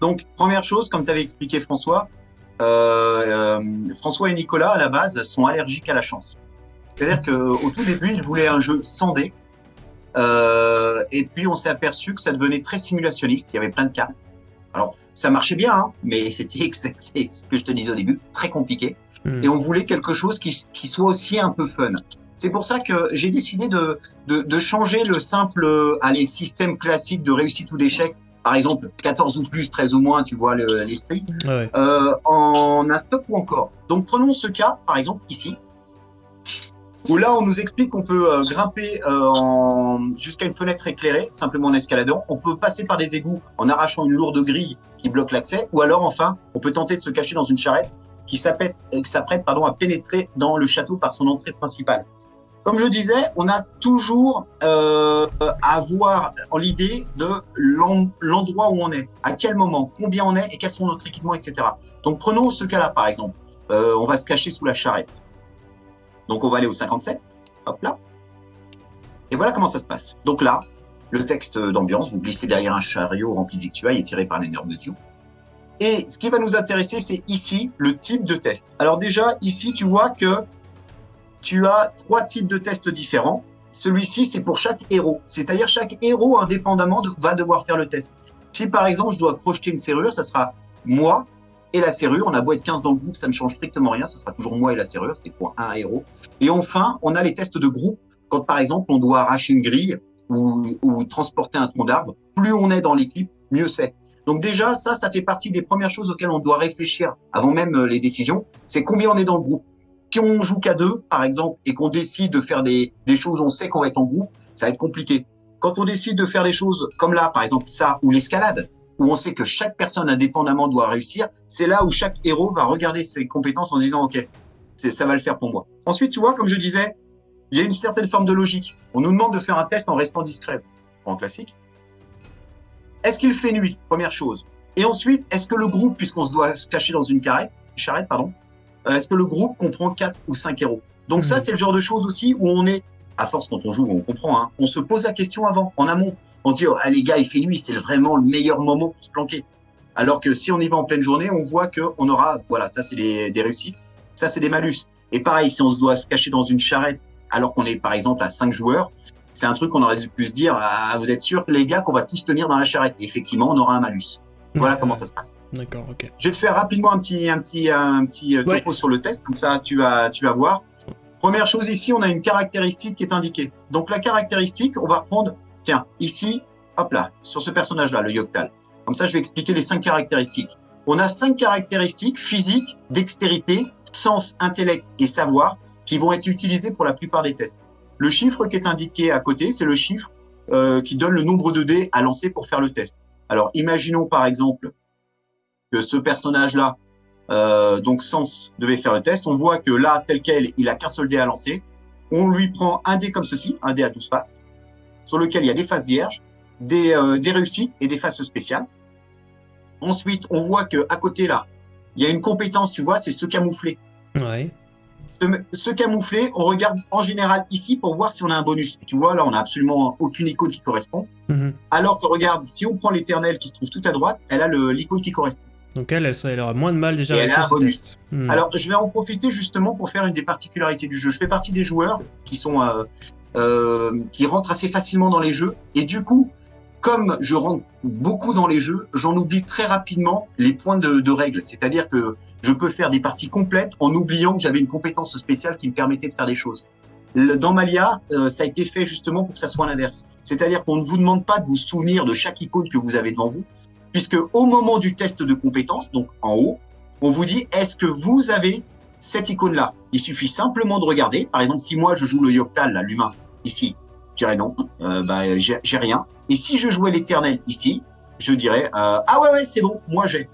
Speaker 3: Donc, première chose, comme tu avais expliqué François, euh, euh, François et Nicolas, à la base, sont allergiques à la chance. C'est-à-dire qu'au tout début, ils voulaient un jeu sans dés. Euh, et puis, on s'est aperçu que ça devenait très simulationniste. Il y avait plein de cartes. Alors, ça marchait bien, hein, mais *laughs* c'était ce que je te disais au début, très compliqué. Hmm. Et on voulait quelque chose qui, qui soit aussi un peu fun. C'est pour ça que j'ai décidé de, de, de, changer le simple euh, allez, système classique de réussite ou d'échec, par exemple 14 ou plus, 13 ou moins, tu vois l'esprit, ouais. euh, en un stop ou encore. Donc prenons ce cas, par exemple ici, où là on nous explique qu'on peut euh, grimper euh, jusqu'à une fenêtre éclairée, simplement en escaladant. On peut passer par des égouts en arrachant une lourde grille qui bloque l'accès, ou alors enfin, on peut tenter de se cacher dans une charrette qui s'apprête à pénétrer dans le château par son entrée principale. Comme je disais, on a toujours euh, à voir l'idée de l'endroit où on est, à quel moment, combien on est et quels sont notre équipements, etc. Donc prenons ce cas-là par exemple. Euh, on va se cacher sous la charrette. Donc on va aller au 57, hop là. Et voilà comment ça se passe. Donc là, le texte d'ambiance, vous glissez derrière un chariot rempli de victuailles et tiré par un énorme dieu. Et ce qui va nous intéresser, c'est ici le type de test. Alors déjà, ici, tu vois que tu as trois types de tests différents. Celui-ci, c'est pour chaque héros. C'est-à-dire chaque héros, indépendamment, va devoir faire le test. Si par exemple, je dois crocheter une serrure, ça sera moi et la serrure. On a beau être 15 dans le groupe, ça ne change strictement rien. Ça sera toujours moi et la serrure. C'est pour un héros. Et enfin, on a les tests de groupe. Quand par exemple, on doit arracher une grille ou, ou transporter un tronc d'arbre, plus on est dans l'équipe, mieux c'est. Donc déjà, ça, ça fait partie des premières choses auxquelles on doit réfléchir avant même euh, les décisions. C'est combien on est dans le groupe. Si on joue qu'à deux, par exemple, et qu'on décide de faire des, choses, on sait qu'on va être en groupe, ça va être compliqué. Quand on décide de faire des choses comme là, par exemple ça, ou l'escalade, où on sait que chaque personne indépendamment doit réussir, c'est là où chaque héros va regarder ses compétences en disant, OK, ça va le faire pour moi. Ensuite, tu vois, comme je disais, il y a une certaine forme de logique. On nous demande de faire un test en restant discret, en classique. Est-ce qu'il fait nuit? Première chose. Et ensuite, est-ce que le groupe, puisqu'on se doit se cacher dans une charrette, pardon, est-ce que le groupe comprend quatre ou cinq héros? Donc ça, hmm. c'est le genre de choses aussi où on est, à force quand on joue, on comprend, hein, on se pose la question avant, en amont. On se dit, oh, ah, les gars, il fait nuit, c'est vraiment le meilleur moment pour se planquer. Alors que si on y va en pleine journée, on voit qu'on aura, voilà, ça c'est des, réussites, ça c'est des malus. Et pareil, si on se doit se cacher dans une charrette alors qu'on est par exemple à cinq joueurs, c'est un truc qu'on aurait pu se dire, ah, vous êtes sûr les gars qu'on va tous tenir dans la charrette Effectivement, on aura un malus. Voilà comment ça se passe.
Speaker 1: D'accord, ok.
Speaker 3: Je vais te faire rapidement un petit, un petit, un petit euh, topo sur le test, comme ça tu vas, tu vas voir. Première chose ici, on a une caractéristique qui est indiquée. Donc la caractéristique, on va reprendre, tiens, ici, hop là, sur ce personnage-là, le Yoctal. Comme ça, je vais expliquer les cinq caractéristiques. On a cinq caractéristiques physique, dextérité, sens, intellect et savoir qui vont être utilisées pour la plupart des tests. Le chiffre qui est indiqué à côté, c'est le chiffre euh, qui donne le nombre de dés à lancer pour faire le test. Alors, imaginons par exemple que ce personnage-là, euh, donc Sens, devait faire le test. On voit que là, tel quel, il a qu'un seul dé à lancer. On lui prend un dé comme ceci, un dé à 12 faces, sur lequel il y a des faces vierges, des, euh, des réussites et des faces spéciales. Ensuite, on voit que à côté là, il y a une compétence, tu vois, c'est se camoufler.
Speaker 1: Ouais
Speaker 3: se, camoufler, on regarde en général ici pour voir si on a un bonus. Et tu vois, là, on a absolument aucune icône qui correspond. Mhm. Alors que regarde, si on prend l'éternel qui se trouve tout à droite, elle a l'icône qui correspond.
Speaker 1: Donc elle, elle, aura moins de mal déjà
Speaker 3: et elle a un bonus. Mhm. Alors, je vais en profiter justement pour faire une des particularités du jeu. Je fais partie des joueurs qui sont euh, euh, qui rentrent assez facilement dans les jeux. Et du coup, comme je rentre beaucoup dans les jeux, j'en oublie très rapidement les points de, de règles. C'est-à-dire que je peux faire des parties complètes en oubliant que j'avais une compétence spéciale qui me permettait de faire des choses. dans Malia, euh, ça a été fait justement pour que ça soit l'inverse. C'est-à-dire qu'on ne vous demande pas de vous souvenir de chaque icône que vous avez devant vous, puisque au moment du test de compétence, donc en haut, on vous dit est-ce que vous avez cette icône-là? Il suffit simplement de regarder. Par exemple, si moi je joue le Yoctal, l'humain, ici, je dirais non, euh, bah, j'ai rien. Et si je jouais l'éternel ici, je dirais euh, ah ouais ouais c'est bon, moi j'ai.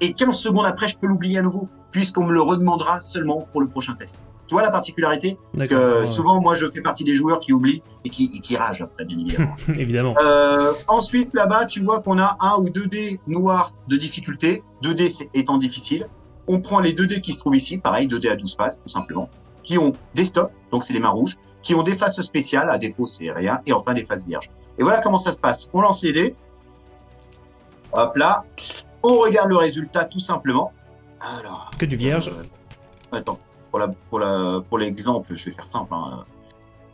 Speaker 3: Et 15 secondes après, je peux l'oublier à nouveau, puisqu'on me le redemandera seulement pour le prochain test. Tu vois la particularité Parce que souvent, moi, je fais partie des joueurs qui oublient et qui, et qui ragent après, bien évidemment. *laughs*
Speaker 1: évidemment.
Speaker 3: Euh, ensuite, là-bas, tu vois qu'on a un ou deux dés noirs de difficulté, deux dés étant difficile. On prend les deux dés qui se trouvent ici, pareil, deux dés à 12 faces, tout simplement, qui ont des stops, donc c'est les mains rouges, qui ont des faces spéciales, à défaut c'est rien, et enfin des faces vierges. Et voilà comment ça se passe. On lance les dés. Hop là. On regarde le résultat tout simplement. Alors.
Speaker 1: Que du vierge.
Speaker 3: Euh, attends pour la pour la pour l'exemple, je vais faire simple. Hein.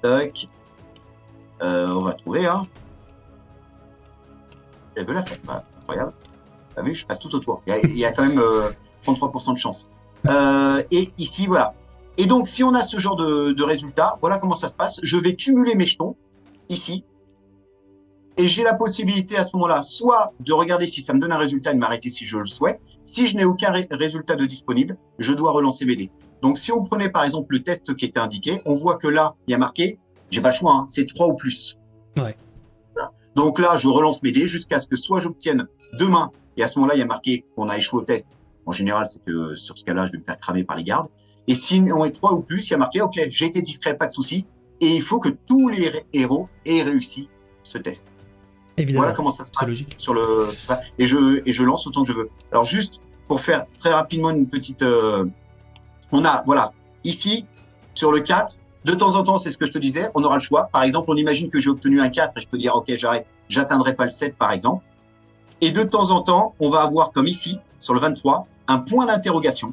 Speaker 3: Tac. Euh, on va trouver. Hein. Elle veut la faire. Bah, incroyable. T'as vu, je passe tout autour. Il y a, quand même 33% euh, de chance. Euh, et ici, voilà. Et donc, si on a ce genre de, de résultat, voilà comment ça se passe. Je vais cumuler mes jetons ici. Et j'ai la possibilité à ce moment-là, soit de regarder si ça me donne un résultat et de m'arrêter si je le souhaite. Si je n'ai aucun résultat de disponible, je dois relancer mes dés. Donc, si on prenait par exemple le test qui était indiqué, on voit que là, il y a marqué, j'ai pas le choix, hein, c'est 3 ou plus.
Speaker 1: Ouais.
Speaker 3: Donc là, je relance mes dés jusqu'à ce que soit j'obtienne demain, et à ce moment-là, il y a marqué qu'on a échoué au test. En général, c'est que sur ce cas-là, je vais me faire cramer par les gardes. Et si on est 3 ou plus, il y a marqué, OK, j'ai été discret, pas de souci. Et il faut que tous les héros aient réussi ce test.
Speaker 1: Évidemment.
Speaker 3: Voilà comment ça se passe sur le et je et je lance autant que je veux. Alors juste pour faire très rapidement une petite euh, on a, voilà, ici, sur le 4, de temps en temps, c'est ce que je te disais, on aura le choix. Par exemple, on imagine que j'ai obtenu un 4 et je peux dire, OK, j'arrête, j'atteindrai pas le 7, par exemple. Et de temps en temps, on va avoir, comme ici, sur le 23, un point d'interrogation.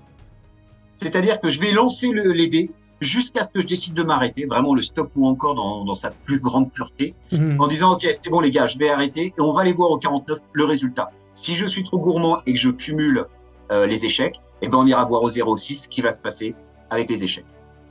Speaker 3: C'est-à-dire que je vais lancer le, les dés jusqu'à ce que je décide de m'arrêter, vraiment le stop ou encore dans, dans sa plus grande pureté, mhm. en disant, OK, c'est bon les gars, je vais arrêter et on va aller voir au 49 le résultat. Si je suis trop gourmand et que je cumule euh, les échecs, eh ben on ira voir au 06 ce qui va se passer avec les échecs.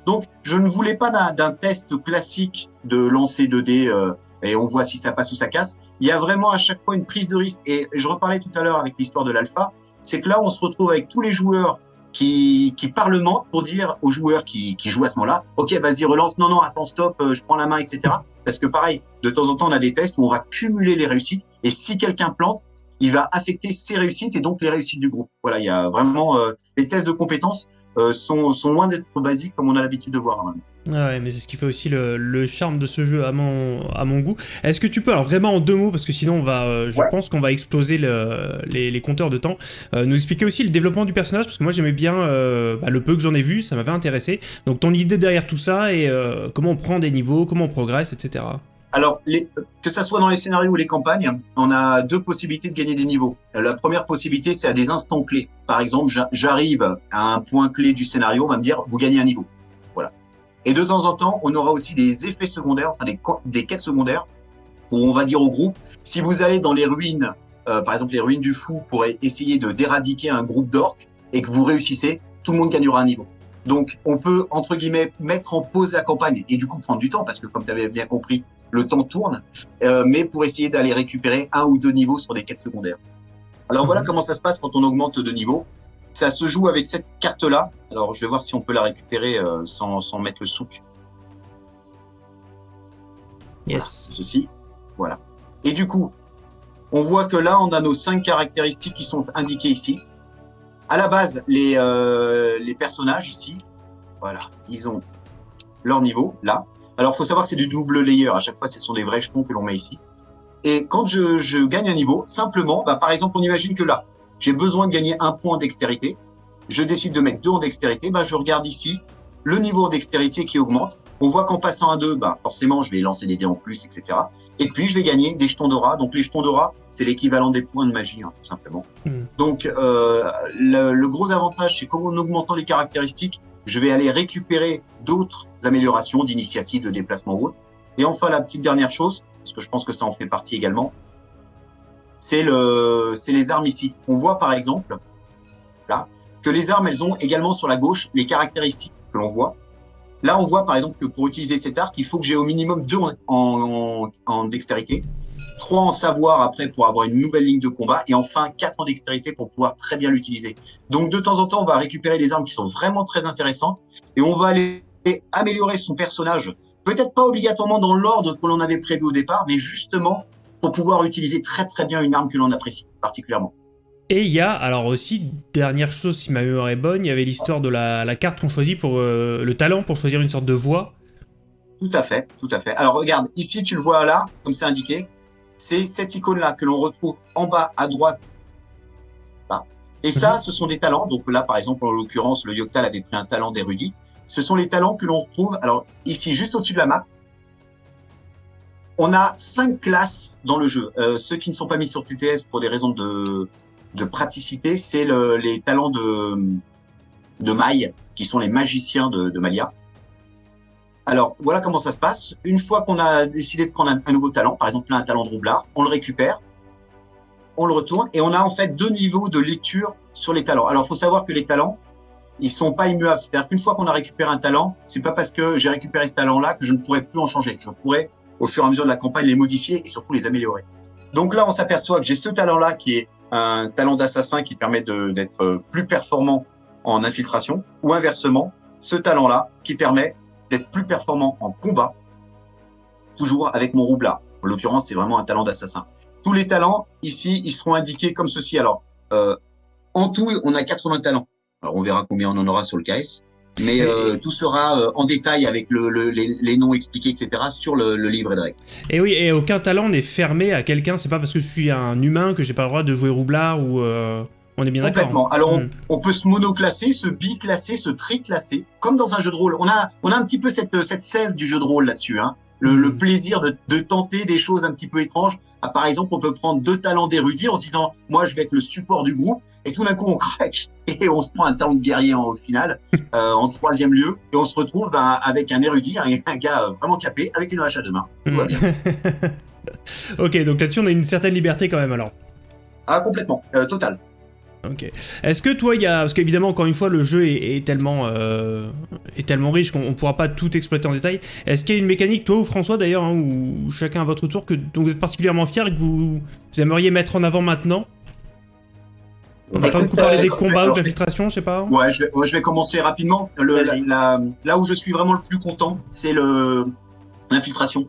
Speaker 3: Donc, je ne voulais pas d'un test classique de lancer 2D euh, et on voit si ça passe ou ça casse. Il y a vraiment à chaque fois une prise de risque. Et je reparlais tout à l'heure avec l'histoire de l'alpha, c'est que là, on se retrouve avec tous les joueurs qui, qui parlementent pour dire aux joueurs qui, qui jouent à ce moment-là, OK, vas-y, relance, non, non, attends, stop, euh, je prends la main, etc. Parce que pareil, de temps en temps, on a des tests où on va cumuler les réussites. Et si quelqu'un plante, il va affecter ses réussites et donc les réussites du groupe. Voilà, il y a vraiment euh, les tests de compétences euh, sont, sont loin d'être basiques comme on a l'habitude de voir.
Speaker 1: Ah ouais, mais c'est ce qui fait aussi le, charme de ce jeu à mon, à mon goût. Est-ce que tu peux, alors vraiment en deux mots, parce que sinon on va, euh, je pense qu'on va exploser le, les, les, compteurs de temps, nous expliquer aussi le développement du personnage, parce que moi j'aimais bien bah, le peu que j'en ai vu, ça m'avait intéressé. Donc ton idée derrière tout ça et comment on prend des niveaux, comment on progresse, etc.
Speaker 3: Alors, les, que ça soit dans les scénarios ou les campagnes, on a deux possibilités de gagner des niveaux. La première possibilité, c'est à des instants clés. Par exemple, j'arrive à un point clé du scénario, on va me dire, vous gagnez un niveau. Et de temps en temps, on aura aussi des effets secondaires, enfin des, des quêtes secondaires, où on va dire au groupe, si vous allez dans les ruines, euh, par exemple les ruines du fou, pour essayer de d'éradiquer un groupe d'orques, et que vous réussissez, tout le monde gagnera un niveau. Donc, on peut, entre guillemets, mettre en pause la campagne et du coup prendre du temps, parce que comme tu avais bien compris, le temps tourne, euh, mais pour essayer d'aller récupérer un ou deux niveaux sur des quêtes secondaires. Alors voilà mhm. comment ça se passe quand on augmente de niveau. Ça se joue avec cette carte-là. Alors je vais voir si on peut la récupérer euh, sans, sans, mettre le souk.
Speaker 1: Yes.
Speaker 3: ceci. Voilà. Et du coup, on voit que là, on a nos cinq caractéristiques qui sont indiquées ici. À la base, les, euh, les personnages ici, voilà, ils ont leur niveau, là. Alors, faut savoir que c'est du double layer. À chaque fois, ce sont des vrais jetons que l'on met ici. Et quand je, je, gagne un niveau, simplement, bah, par exemple, on imagine que là, j'ai besoin de gagner un point en dextérité. Je décide de mettre deux en dextérité. Bah, je regarde ici le niveau en dextérité qui augmente. On voit qu'en passant à deux, bah, forcément, je vais lancer des dés en plus, etc. Et puis, je vais gagner des jetons d'aura. Donc, les jetons d'aura, c'est l'équivalent des points de magie, hein, tout simplement. Hmm. Donc, euh, le, le, gros avantage, c'est qu'en augmentant les caractéristiques, je vais aller récupérer d'autres améliorations d'initiatives de déplacement ou autre. Et enfin, la petite dernière chose, parce que je pense que ça en fait partie également, c'est le, les armes ici. On voit par exemple, là, que les armes, elles ont également sur la gauche les caractéristiques que l'on voit. Là, on voit par exemple que pour utiliser cet arc, il faut que j'ai au minimum deux en, en, dextérité, trois en savoir après pour avoir une nouvelle ligne de combat, et enfin quatre en dextérité pour pouvoir très bien l'utiliser. Donc de temps en temps, on va récupérer les armes qui sont vraiment très intéressantes, et on va aller améliorer son personnage, peut-être pas obligatoirement dans l'ordre que l'on avait prévu au départ, mais justement pour pouvoir utiliser très très bien une arme que l'on apprécie particulièrement.
Speaker 1: Et il y a, alors aussi, dernière chose, si ma mémoire est bonne, il y avait l'histoire de la, carte qu'on choisit pour euh, le talent, pour choisir une sorte de voix.
Speaker 3: Tout à fait, tout à fait. Alors regarde, ici tu le vois là, comme c'est indiqué, c'est cette icône-là que l'on retrouve en bas à droite. Là. Et ça, mhm. ce sont des talents. Donc là, par exemple, en l'occurrence, le Yoctal avait pris un talent d'érudit. Ce sont les talents que l'on retrouve, alors ici, juste au-dessus de la map, on a cinq classes dans le jeu. Euh, ceux qui ne sont pas mis sur TTS pour des raisons de, de praticité, c'est le, les talents de, de Maille, qui sont les magiciens de, de Malia. Alors, voilà comment ça se passe. Une fois qu'on a décidé de prendre un, nouveau talent, par exemple un talent de roublard, on le récupère, on le retourne, et on a en fait deux niveaux de lecture sur les talents. Alors, il faut savoir que les talents, ils sont pas immuables. C'est-à-dire qu'une fois qu'on a récupéré un talent, c'est pas parce que j'ai récupéré ce talent-là que je ne pourrais plus en changer. Je pourrais, au fur et à mesure de la campagne, les modifier et surtout les améliorer. Donc là, on s'aperçoit que j'ai ce talent-là qui est un talent d'assassin qui permet d'être plus performant en infiltration, ou inversement, ce talent-là qui permet d'être plus performant en combat, toujours avec mon roublard. En l'occurrence, c'est vraiment un talent d'assassin. Tous les talents, ici, ils seront indiqués comme ceci. Alors, euh, en tout, on a 80 talents. Alors, on verra combien on en aura sur le KS. Mais euh, tout sera euh, en détail avec le, les, noms expliqués, etc. sur le, le livret de règles.
Speaker 1: Et oui, et aucun talent n'est fermé à quelqu'un. C'est pas parce que je suis un humain que j'ai pas le droit de jouer roublard ou. Euh, on est bien d'accord.
Speaker 3: Complètement. Alors, hmm. on, peut se monoclasser, se biclasser, se triclasser, comme dans un jeu de rôle. On a, on a un petit peu cette, cette sève du jeu de rôle là-dessus. Hein. Le, le, hmm. plaisir de, de, tenter des choses un petit peu étranges. Ah, par exemple, on peut prendre deux talents d'érudit en se disant, moi, je vais être le support du groupe et tout d'un coup on craque *laughs* et on se prend un talent de guerrier en, au final *laughs* euh, en troisième lieu et on se retrouve ben, avec un érudit, un, gars vraiment capé avec une hache à deux mains. Tout va bien. *laughs*
Speaker 1: ok, donc là-dessus on a une certaine liberté quand même alors.
Speaker 3: Ah complètement, euh, total.
Speaker 1: Ok. Est-ce que toi, il y a... Parce qu'évidemment, encore une fois, le jeu est, tellement, euh, est tellement riche qu'on ne pourra pas tout exploiter en détail. Est-ce qu'il y a une mécanique, toi ou François d'ailleurs, hein, ou chacun à votre tour, que, dont vous êtes particulièrement fier et que vous aimeriez mettre en avant maintenant? On va pas beaucoup parler des combats ou de l'infiltration, je sais pas.
Speaker 3: Ouais, je vais, je vais commencer rapidement. Le, la, là où je suis vraiment le plus content, c'est l'infiltration,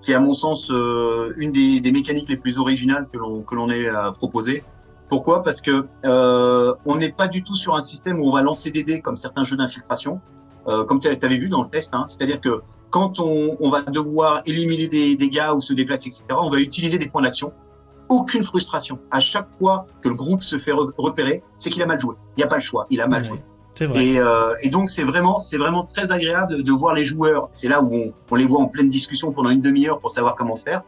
Speaker 3: qui est à mon sens euh, une des, des, mécaniques les plus originales que l'on que l'on ait à proposer. Pourquoi? Parce que euh, on n'est pas du tout sur un système où on va lancer des dés comme certains jeux d'infiltration, euh, comme tu avais vu dans le test. Hein, C'est-à-dire que quand on, on, va devoir éliminer des dégâts ou se déplacer, etc., on va utiliser des points d'action aucune frustration. À chaque fois que le groupe se fait repérer, c'est qu'il a mal joué. Il n'y a pas le choix, il a mal joué.
Speaker 1: Vrai.
Speaker 3: Et, euh, et, donc c'est vraiment, c'est vraiment très agréable de, voir les joueurs. C'est là où on, on, les voit en pleine discussion pendant une demi-heure pour savoir comment faire.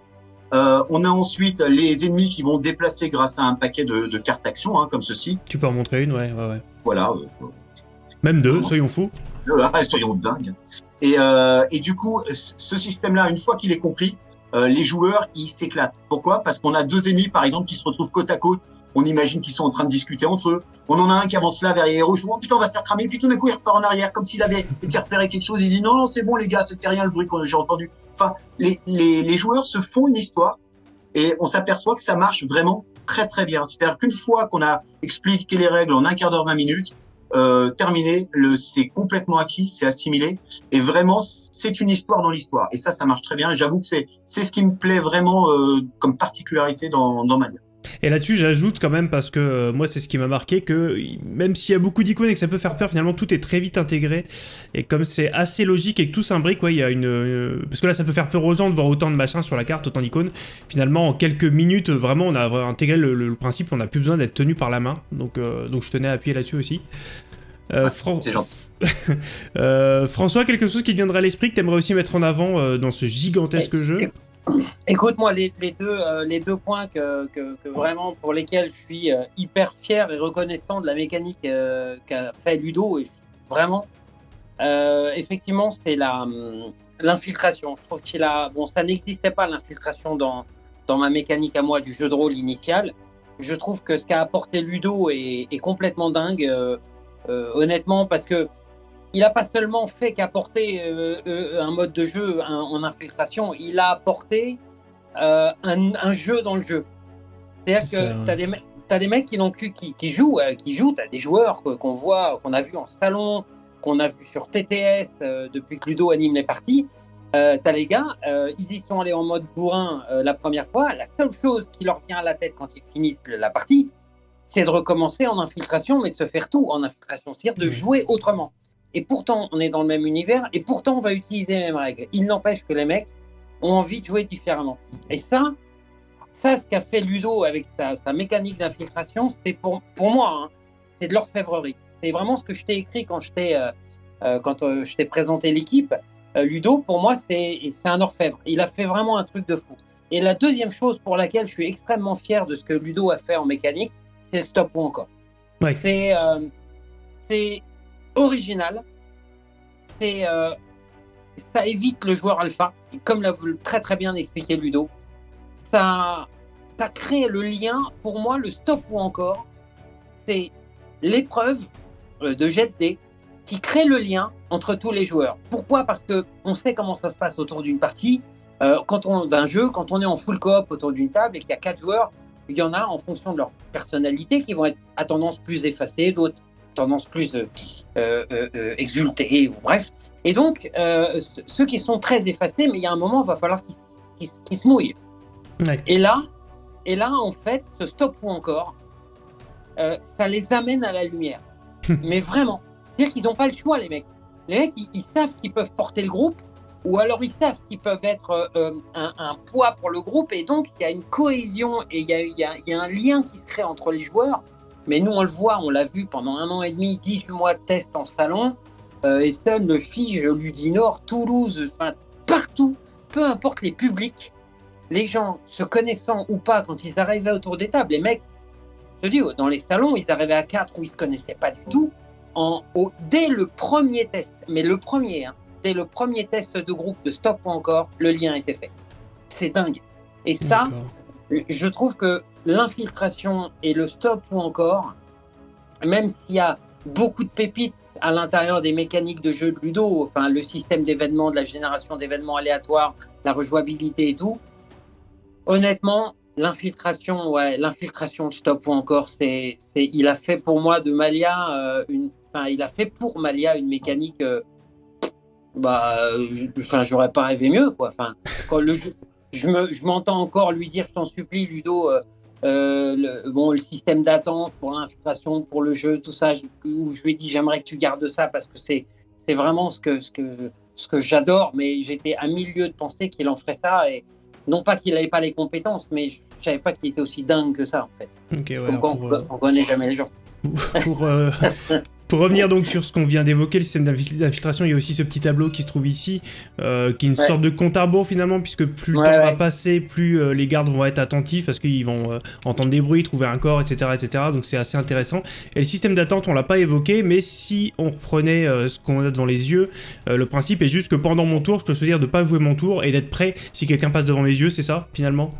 Speaker 3: Euh, on a ensuite les ennemis qui vont déplacer grâce à un paquet de, de cartes action, hein, comme ceci.
Speaker 1: Tu peux en montrer une, ouais, ouais, ouais.
Speaker 3: Voilà.
Speaker 1: Euh, Même deux, soyons fous.
Speaker 3: soyons dingues. Et, euh, et du coup, ce système-là, une fois qu'il est compris, euh, les joueurs, ils s'éclatent. Pourquoi? Parce qu'on a deux ennemis, par exemple, qui se retrouvent côte à côte. On imagine qu'ils sont en train de discuter entre eux. On en a un qui avance là vers les héros. Il fait, oh putain, on va se faire cramer. Puis tout d'un coup, il repart en arrière, comme s'il avait été repéré quelque chose. Il dit, non, non, c'est bon, les gars, c'était rien le bruit que j'ai entendu. Enfin, les, les, les joueurs se font une histoire et on s'aperçoit que ça marche vraiment très, très bien. C'est-à-dire qu'une fois qu'on a expliqué les règles en un quart d'heure, 20 minutes, euh, terminé, le c'est complètement acquis, c'est assimilé, et vraiment c'est une histoire dans l'histoire. Et ça, ça marche très bien. J'avoue que c'est c'est ce qui me plaît vraiment euh, comme particularité dans dans Mania.
Speaker 1: Et là-dessus, j'ajoute quand même, parce que euh, moi, c'est ce qui m'a marqué, que même s'il y a beaucoup d'icônes et que ça peut faire peur, finalement, tout est très vite intégré. Et comme c'est assez logique et que tout s'imbrique, ouais, il y a une... Euh, parce que là, ça peut faire peur aux gens de voir autant de machins sur la carte, autant d'icônes. Finalement, en quelques minutes, vraiment, on a intégré le, principe, on n'a plus besoin d'être tenu par la main. Donc, euh, donc je tenais à appuyer là-dessus aussi.
Speaker 3: Euh. *laughs*
Speaker 1: François, quelque chose qui te viendrait à l'esprit que tu aimerais aussi mettre en avant dans ce gigantesque jeu?
Speaker 2: Écoute, moi, les, deux, euh, les deux points que, vraiment pour lesquels je suis euh, hyper fier et reconnaissant de la mécanique euh, qu'a fait Ludo, et vraiment, effectivement, c'est hum, l'infiltration. Je trouve qu'il a, bon, ça n'existait pas l'infiltration dans, dans ma mécanique à moi du jeu de rôle initial. Je trouve que ce qu'a apporté Ludo est complètement dingue, honnêtement, parce que il n'a pas seulement fait qu'apporter euh, un mode de jeu en infiltration, il a apporté un, un, jeu dans le jeu. C'est-à-dire que tu as des, as des mecs qui, qui, qui jouent, qui jouent, tu as des joueurs qu'on voit, qu'on a vu en salon, qu'on a vu sur TTS depuis que Ludo anime les parties. Euh, t'as les gars, euh, ils y sont allés en mode bourrin euh, la première fois. La seule chose qui leur vient à la tête quand ils finissent la partie, c'est de recommencer en infiltration, mais de se faire tout en infiltration, c'est-à-dire de jouer autrement. Et pourtant, on est dans le même univers, et pourtant, on va utiliser les mêmes règles. Il n'empêche que les mecs ont envie de jouer différemment. Et ça, ça, ce qu'a fait Ludo avec sa, mécanique d'infiltration, c'est pour, pour moi, hein, c'est de l'orfèvrerie. C'est vraiment ce que je t'ai écrit quand je t'ai quand je t'ai présenté l'équipe. Euh, Ludo, pour moi, c'est un orfèvre. Il a fait vraiment un truc de fou. Et la deuxième chose pour laquelle je suis extrêmement fier de ce que Ludo a fait en mécanique, c'est le stop ou encore. Euh, c'est original. C'est euh, ça évite le joueur alpha, comme l'a très très bien expliqué Ludo. Ça, ça crée le lien. Pour moi, le stop ou encore, c'est l'épreuve de jet de qui crée le lien entre tous les joueurs. Pourquoi? Parce que on sait comment ça se passe autour d'une partie. Euh, quand on d'un jeu, quand on est en full coop autour d'une table et qu'il y a quatre joueurs, il y en a en fonction de leur personnalité qui vont être à tendance plus effacée, d'autres tendance plus euh, euh, euh exultée, ou bref. Et donc, ceux qui sont très effacés, mais il y a un moment, il va falloir qu'ils se mouillent. Et là, et là, en fait, ce stop ou encore, ça les amène à la lumière. *laughs* mais vraiment. C'est-à-dire qu'ils n'ont pas le choix, les mecs. Les mecs, ils, savent qu'ils peuvent porter le groupe, ou alors ils savent qu'ils peuvent être euh, un, poids pour le groupe, et donc il y a une cohésion et il y a, un lien qui se crée entre les joueurs. Mais nous, on le voit, on l'a vu pendant un an et demi, 18 mois de test en salon. Euh, Essen, Le Fige, Ludinor, Toulouse, enfin partout, peu importe les publics, les gens se connaissant ou pas, quand ils arrivaient autour des tables, les mecs, je te dis, dans les salons, ils arrivaient à quatre où ils ne se connaissaient pas du tout au, dès le premier test, mais le premier, hein, dès le premier test de groupe de stop ou encore, le lien était fait. C'est dingue. Et ça, je trouve que l'infiltration et le stop ou encore, même s'il y a beaucoup de pépites à l'intérieur des mécaniques de jeu de Ludo, enfin le système d'événements, de la génération d'événements aléatoires, la rejouabilité et tout, honnêtement, l'infiltration, ouais, l'infiltration, stop ou encore, c'est, il a fait pour moi de Malia euh, une, enfin, il a fait pour Malia une mécanique. Euh, bah, enfin, j'aurais pas rêvé mieux, quoi. Enfin, quand le, je me, je m'entends encore lui dire, je t'en supplie, Ludo. Euh, euh, le, bon, le système d'attente pour l'infiltration, pour le jeu, tout ça, je, où je lui ai dit j'aimerais que tu gardes ça parce que c'est, vraiment ce que, ce que, ce que j'adore, mais j'étais à milieu de penser qu'il en ferait ça et non pas qu'il n'avait pas les compétences, mais je, ne savais pas qu'il était aussi dingue que ça en fait. Comme quoi, on, ne connaît jamais les gens.
Speaker 1: Pour, Pour *laughs* revenir donc sur ce qu'on vient d'évoquer, le système d'infiltration, il y a aussi ce petit tableau qui se trouve ici, euh, qui est une sorte de compte à rebours finalement, puisque plus le temps va passer, plus euh, les gardes vont être attentifs, parce qu'ils vont euh, entendre des bruits, trouver un corps, etc. etc. donc c'est assez intéressant. Et le système d'attente, on l'a pas évoqué, mais si on reprenait ce qu'on a devant les yeux, le principe est juste que pendant mon tour, je peux choisir de pas jouer mon tour et d'être prêt si quelqu'un passe devant mes yeux, c'est ça, finalement?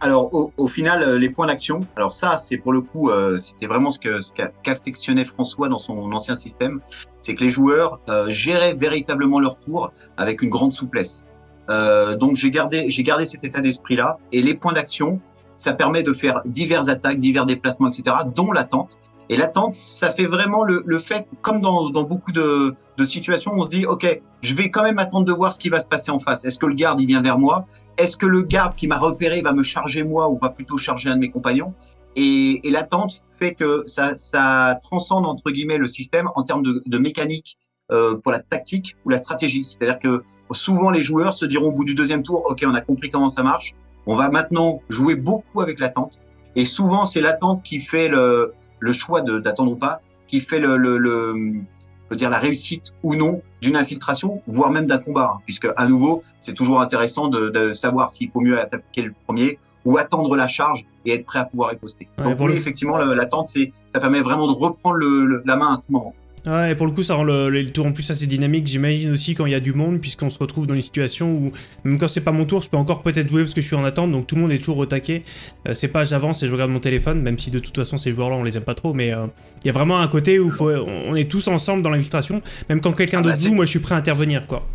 Speaker 3: Alors, au, final, euh, les points d'action, alors ça, c'est pour le coup, euh, c'était vraiment ce que ce qu'affectionnait François dans son ancien système, c'est que les joueurs euh, géraient véritablement leur tour avec une grande souplesse. donc, j'ai gardé, j'ai gardé cet état d'esprit-là. Et les points d'action, ça permet de faire diverses attaques, divers déplacements, etc., dont l'attente. Et l'attente, ça fait vraiment le, le fait, comme dans, dans beaucoup de, de, situations, on se dit, OK, je vais quand même attendre de voir ce qui va se passer en face. Est-ce que le garde, il vient vers moi? Est-ce que le garde qui m'a repéré va me charger moi ou va plutôt charger un de mes compagnons? Et, et l'attente fait que ça, ça transcende, entre guillemets, le système en termes de, de mécanique euh, pour la tactique ou la stratégie. C'est-à-dire que souvent, les joueurs se diront au bout du deuxième tour, OK, on a compris comment ça marche. On va maintenant jouer beaucoup avec l'attente. Et souvent, c'est l'attente qui fait le, le choix d'attendre ou pas qui fait le, le, le dire la réussite ou non d'une infiltration, voire même d'un combat, hein, puisque à nouveau, c'est toujours intéressant de, de savoir s'il faut mieux attaquer le premier ou attendre la charge et être prêt à pouvoir riposter. Donc oui, effectivement, l'attente, c'est ça permet vraiment de reprendre le, la main à tout moment.
Speaker 1: Ouais, et pour le coup, ça rend le, le tour en plus assez dynamique, j'imagine aussi quand il y a du monde, puisqu'on se retrouve dans une situation où, même quand c'est pas mon tour, je peux encore peut-être jouer parce que je suis en attente, donc tout le monde est toujours au taquet. Euh, c'est pas j'avance et je regarde mon téléphone, même si de toute façon ces joueurs-là on les aime pas trop, mais euh, il y a vraiment un côté où faut, on est tous ensemble dans l'infiltration, même quand quelqu'un
Speaker 3: Ah bah,
Speaker 1: d'autre
Speaker 3: c'est-
Speaker 1: joue, moi je suis prêt à intervenir, quoi.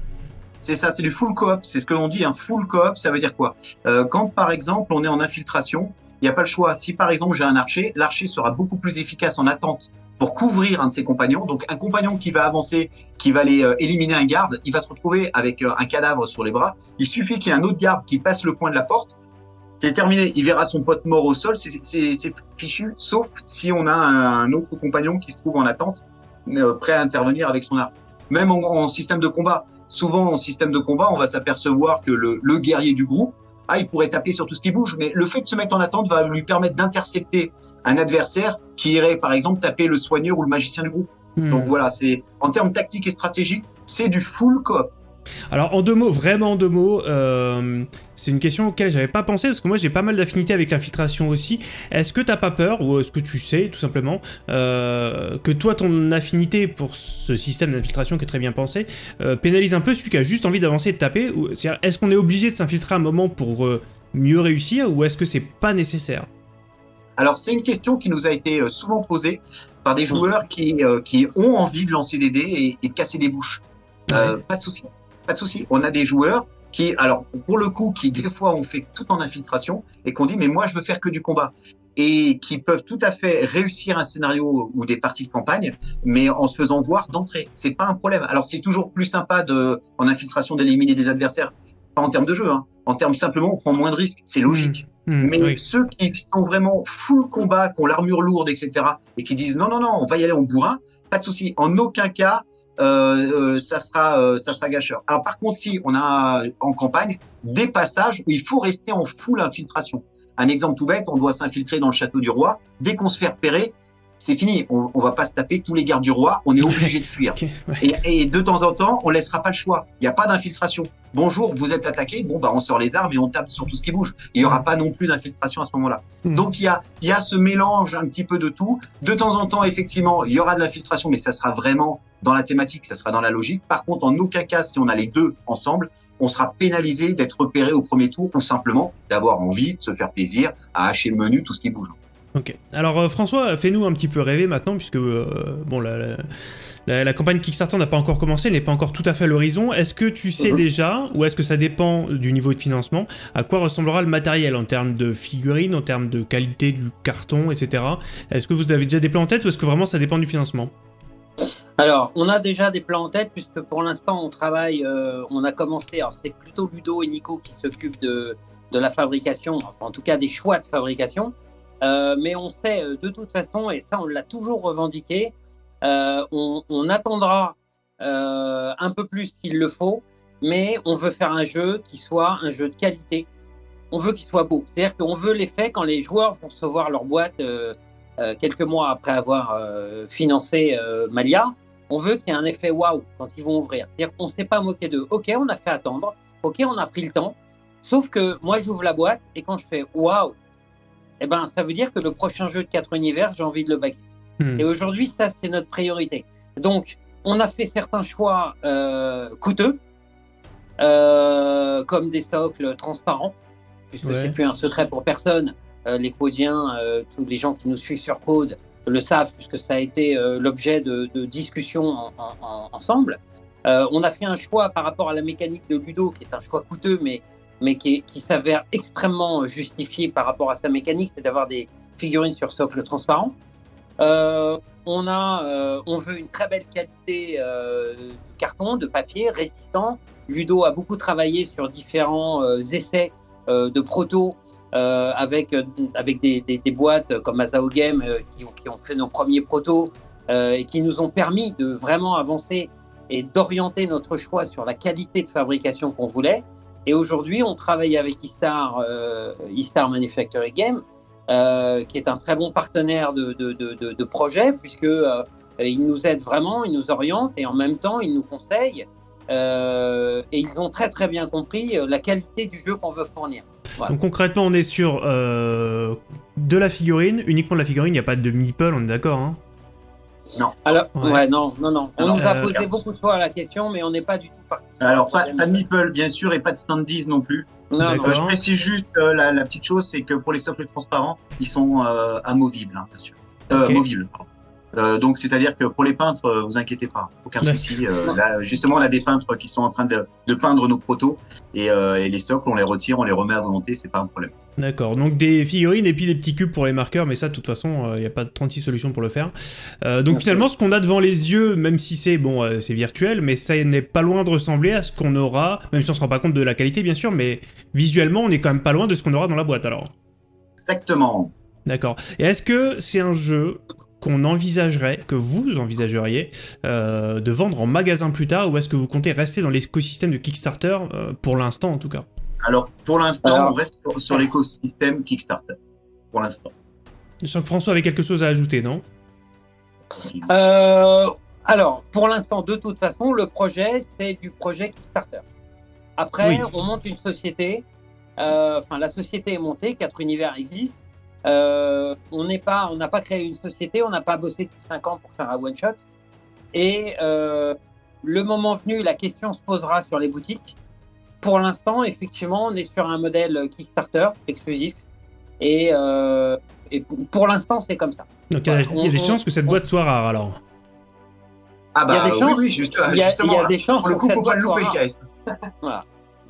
Speaker 3: C'est ça, c'est du full coop. C'est ce que l'on dit, un full coop, ça veut dire quoi? Euh, Quand, par exemple, on est en infiltration, il n'y a pas le choix. Si, par exemple, j'ai un archer, l'archer sera beaucoup plus efficace en attente pour couvrir un de ses compagnons. Donc, un compagnon qui va avancer, qui va aller euh, éliminer un garde, il va se retrouver avec euh, un cadavre sur les bras. Il suffit qu'il y ait un autre garde qui passe le coin de la porte. C'est terminé. Il verra son pote mort au sol. C'est- fichu, sauf si on a un autre compagnon qui se trouve en attente, euh, prêt à intervenir avec son arc. Même en, en système de combat, souvent en système de combat, on va s'apercevoir que le, le guerrier du groupe, ah, il pourrait taper sur tout ce qui bouge, mais le fait de se mettre en attente va lui permettre d'intercepter un adversaire qui irait, par exemple, taper le soigneur ou le magicien du groupe.
Speaker 1: Hmm.
Speaker 3: Donc voilà, c'est en termes tactiques et stratégiques, c'est du full coop.
Speaker 1: Alors en deux mots, vraiment en deux mots, euh, c'est une question auquel j'avais pas pensé parce que moi j'ai pas mal d'affinités avec l'infiltration aussi. Est-ce que t'as pas peur ou est-ce que tu sais tout simplement euh, que toi ton affinité pour ce système d'infiltration qui est très bien pensé euh, pénalise un peu celui qui a juste envie d'avancer et de taper Est-ce qu'on est obligé de s'infiltrer un moment pour mieux réussir ou est-ce que c'est pas nécessaire?
Speaker 3: Alors c'est une question qui nous a été euh, souvent posée par des joueurs qui, euh, qui ont envie de lancer des dés et, et de casser des bouches. Euh, pas de souci, pas de souci. On a des joueurs qui, alors pour le coup, qui des fois ont fait tout en infiltration et qu'on dit mais moi je veux faire que du combat et qui peuvent tout à fait réussir un scénario ou des parties de campagne, mais en se faisant voir d'entrée. C'est pas un problème. Alors c'est toujours plus sympa de en infiltration d'éliminer des adversaires, pas en termes de jeu, hein. en termes simplement on prend moins de risques, c'est logique.
Speaker 1: Hmm,
Speaker 3: Mais
Speaker 1: oui.
Speaker 3: ceux qui sont vraiment full combat, qui ont l'armure lourde, etc., et qui disent non, non, non, on va y aller en bourrin, pas de souci. En aucun cas, euh, euh, ça sera, euh, ça sera gâcheur. Alors par contre, si on a en campagne des passages où il faut rester en full infiltration. Un exemple tout bête, on doit s'infiltrer dans le château du roi. Dès qu'on se fait repérer, c'est fini. On, on va pas se taper tous les gardes du roi. On est *laughs* obligé de fuir.
Speaker 1: Ok, ouais.
Speaker 3: Et, et de temps en temps, on laissera pas le choix. Il n'y a pas d'infiltration. Bonjour, vous êtes attaqué. Bon, bah, on sort les armes et on tape sur tout ce qui bouge. Il y aura pas non plus d'infiltration à ce moment-là.
Speaker 1: Hmm.
Speaker 3: Donc, il y a, il y a ce mélange un petit peu de tout. De temps en temps, effectivement, il y aura de l'infiltration, mais ça sera vraiment dans la thématique, ça sera dans la logique. Par contre, en aucun cas, si on a les deux ensemble, on sera pénalisé d'être repéré au premier tour ou simplement d'avoir envie de se faire plaisir à hacher le menu, tout ce qui bouge.
Speaker 1: Ok. Alors euh, François, fais-nous un petit peu rêver maintenant, puisque euh, bon, la, la- campagne Kickstarter n'a pas encore commencé, elle n'est pas encore tout à fait à l'horizon. Est-ce que tu sais
Speaker 3: Mhm.
Speaker 1: déjà, ou est-ce que ça dépend du niveau de financement, à quoi ressemblera le matériel en termes de figurines, en termes de qualité du carton, etc. Est-ce que vous avez déjà des plans en tête, ou est-ce que vraiment ça dépend du financement?
Speaker 2: Alors, on a déjà des plans en tête, puisque pour l'instant, on travaille, euh, on a commencé, alors c'est plutôt Ludo et Nico qui s'occupent de, de la fabrication, enfin, en tout cas des choix de fabrication. Euh, mais on sait euh, de toute façon, et ça on l'a toujours revendiqué, euh, on, attendra un peu plus qu'il le faut, mais on veut faire un jeu qui soit un jeu de qualité. On veut qu'il soit beau. C'est-à-dire qu'on veut l'effet quand les joueurs vont recevoir leur boîte quelques mois après avoir financé Malia. On veut qu'il y ait un effet waouh quand ils vont ouvrir. C'est-à-dire qu'on ne s'est pas moqué d'eux. Ok, on a fait attendre. Ok, on a pris le temps. Sauf que moi, j'ouvre la boîte et quand je fais waouh, eh ben, ça veut dire que le prochain jeu de 4 univers, j'ai envie de le baquer.
Speaker 1: Hmm.
Speaker 2: Et aujourd'hui, ça, c'est notre priorité. Donc, on a fait certains choix euh, coûteux, euh, comme des socles transparents, puisque
Speaker 1: Ouais.
Speaker 2: c'est plus un secret pour personne. Euh, les codiens, tous les gens qui nous suivent sur Code le savent, puisque ça a été l'objet de, de discussions en- en- en- ensemble. On a fait un choix par rapport à la mécanique de Ludo, qui est un choix coûteux, mais, mais qui, s'avère extrêmement justifié par rapport à sa mécanique, c'est d'avoir des figurines sur socle transparent. Euh, on, a, euh, on veut une très belle qualité euh, de carton, de papier, résistant. Ludo a beaucoup travaillé sur différents euh, essais euh, de proto euh, avec, euh, avec des, boîtes comme Azao Game euh, qui, qui ont fait nos premiers protos euh, et qui nous ont permis de vraiment avancer et d'orienter notre choix sur la qualité de fabrication qu'on voulait. Et aujourd'hui, on travaille avec Istar, euh, Istar Manufacturing Game, euh, qui est un très bon partenaire de, de, de, projet, puisque euh, nous aide vraiment, il nous oriente et en même temps, il nous conseille. Euh, et ils ont très très bien compris euh, la qualité du jeu qu'on veut fournir.
Speaker 1: Donc concrètement, on est sur de la figurine, uniquement de la figurine, il n'y a pas de meeple, on est d'accord hein?
Speaker 3: Non.
Speaker 2: Alors,
Speaker 1: Ouais.
Speaker 2: ouais, non, non, non. On
Speaker 3: Alors,
Speaker 2: nous a
Speaker 1: euh,
Speaker 2: posé beaucoup de fois la question, mais on n'est pas du tout parti.
Speaker 3: Alors, pas, pas de meeple, bien sûr, et pas de standees non plus.
Speaker 2: Non.
Speaker 3: Euh, je précise juste euh, la, la petite chose, c'est que pour les sofflets transparents, ils sont euh, amovibles, hein, bien sûr. Euh,
Speaker 1: Ok.
Speaker 3: Movibles, pardon. Euh, donc, c'est-à-dire que pour les peintres, euh, vous inquiétez pas, aucun
Speaker 1: Ouais.
Speaker 3: souci. Euh, là, justement, on a des peintres qui sont en train de, de peindre nos protos et, euh, et les socles, on les retire, on les remet à volonté, c'est pas un problème.
Speaker 1: D'accord, donc des figurines et puis des petits cubes pour les marqueurs, mais ça, de toute façon, il n'y a pas de 36 solutions pour le faire. Euh, donc finalement, ce qu'on a devant les yeux, même si c'est bon, euh, c'est virtuel, mais ça n'est pas loin de ressembler à ce qu'on aura, même si on se rend pas compte de la qualité, bien sûr, mais visuellement, on est quand même pas loin de ce qu'on aura dans la boîte, alors.
Speaker 3: Exactement.
Speaker 1: D'accord. Et est-ce que c'est un jeu qu'on envisagerait, que vous envisageriez, euh, de vendre en magasin plus tard, ou est-ce que vous comptez rester dans l'écosystème de Kickstarter, euh, pour l'instant en tout cas?
Speaker 3: Alors, pour l'instant,
Speaker 2: Alors-
Speaker 3: on reste sur, sur l'écosystème Kickstarter. Pour l'instant.
Speaker 1: Je sens que François avait quelque chose à ajouter, non?
Speaker 2: Euh, alors, pour l'instant, de toute façon, le projet, c'est du projet Kickstarter. Après,
Speaker 1: Oui.
Speaker 2: on monte une société. euh, Enfin, la société est montée, quatre univers existent. Euh, on n'est pas, on n'a pas créé une société, on n'a pas bossé depuis cinq ans pour faire un one shot. Et euh, le moment venu, la question se posera sur les boutiques. Pour l'instant, effectivement, on est sur un modèle Kickstarter exclusif. Et, euh, et pour l'instant, c'est comme ça.
Speaker 1: Donc il y a, y des
Speaker 2: on-
Speaker 1: chances que cette
Speaker 2: on-
Speaker 1: boîte soit rare, alors.
Speaker 3: Ah
Speaker 2: Il y a
Speaker 3: bah
Speaker 2: des
Speaker 3: oui,
Speaker 2: chances-
Speaker 3: oui, juste,
Speaker 2: il y a- il y a
Speaker 3: justement.
Speaker 2: des chances
Speaker 3: Pour le coup, faut pas le louper, le.
Speaker 2: Voilà.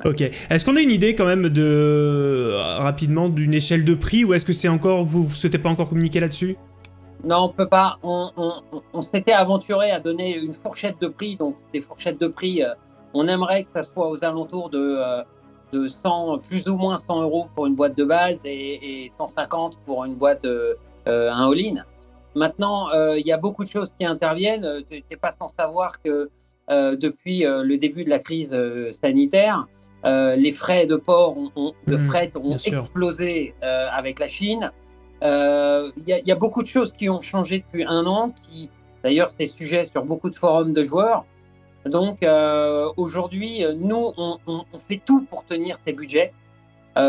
Speaker 1: Ok. Est-ce qu'on a une idée quand même de euh, rapidement d'une échelle de prix ou est-ce que c'est encore vous, vous souhaitez pas encore communiquer là-dessus?
Speaker 2: Non, on peut pas. On, on- on- on s'était aventuré à donner une fourchette de prix, donc des fourchettes de prix. euh, on aimerait que ça soit aux alentours de, euh, de 100, plus ou moins 100 euros pour une boîte de base et, et 150 pour une boîte, euh, un all-in. Maintenant, euh, il y a beaucoup de choses qui interviennent. Tu n'es pas sans savoir que euh, depuis le début de la crise sanitaire, euh, les frais de port, ont- ont- de
Speaker 1: Mhm,
Speaker 2: fret ont explosé euh, avec la Chine. Euh, Il y, a- il y a beaucoup de choses qui ont changé depuis un an, qui d'ailleurs c'est sujet sur beaucoup de forums de joueurs. Donc aujourd'hui, nous, on, on- on fait tout pour tenir ces budgets.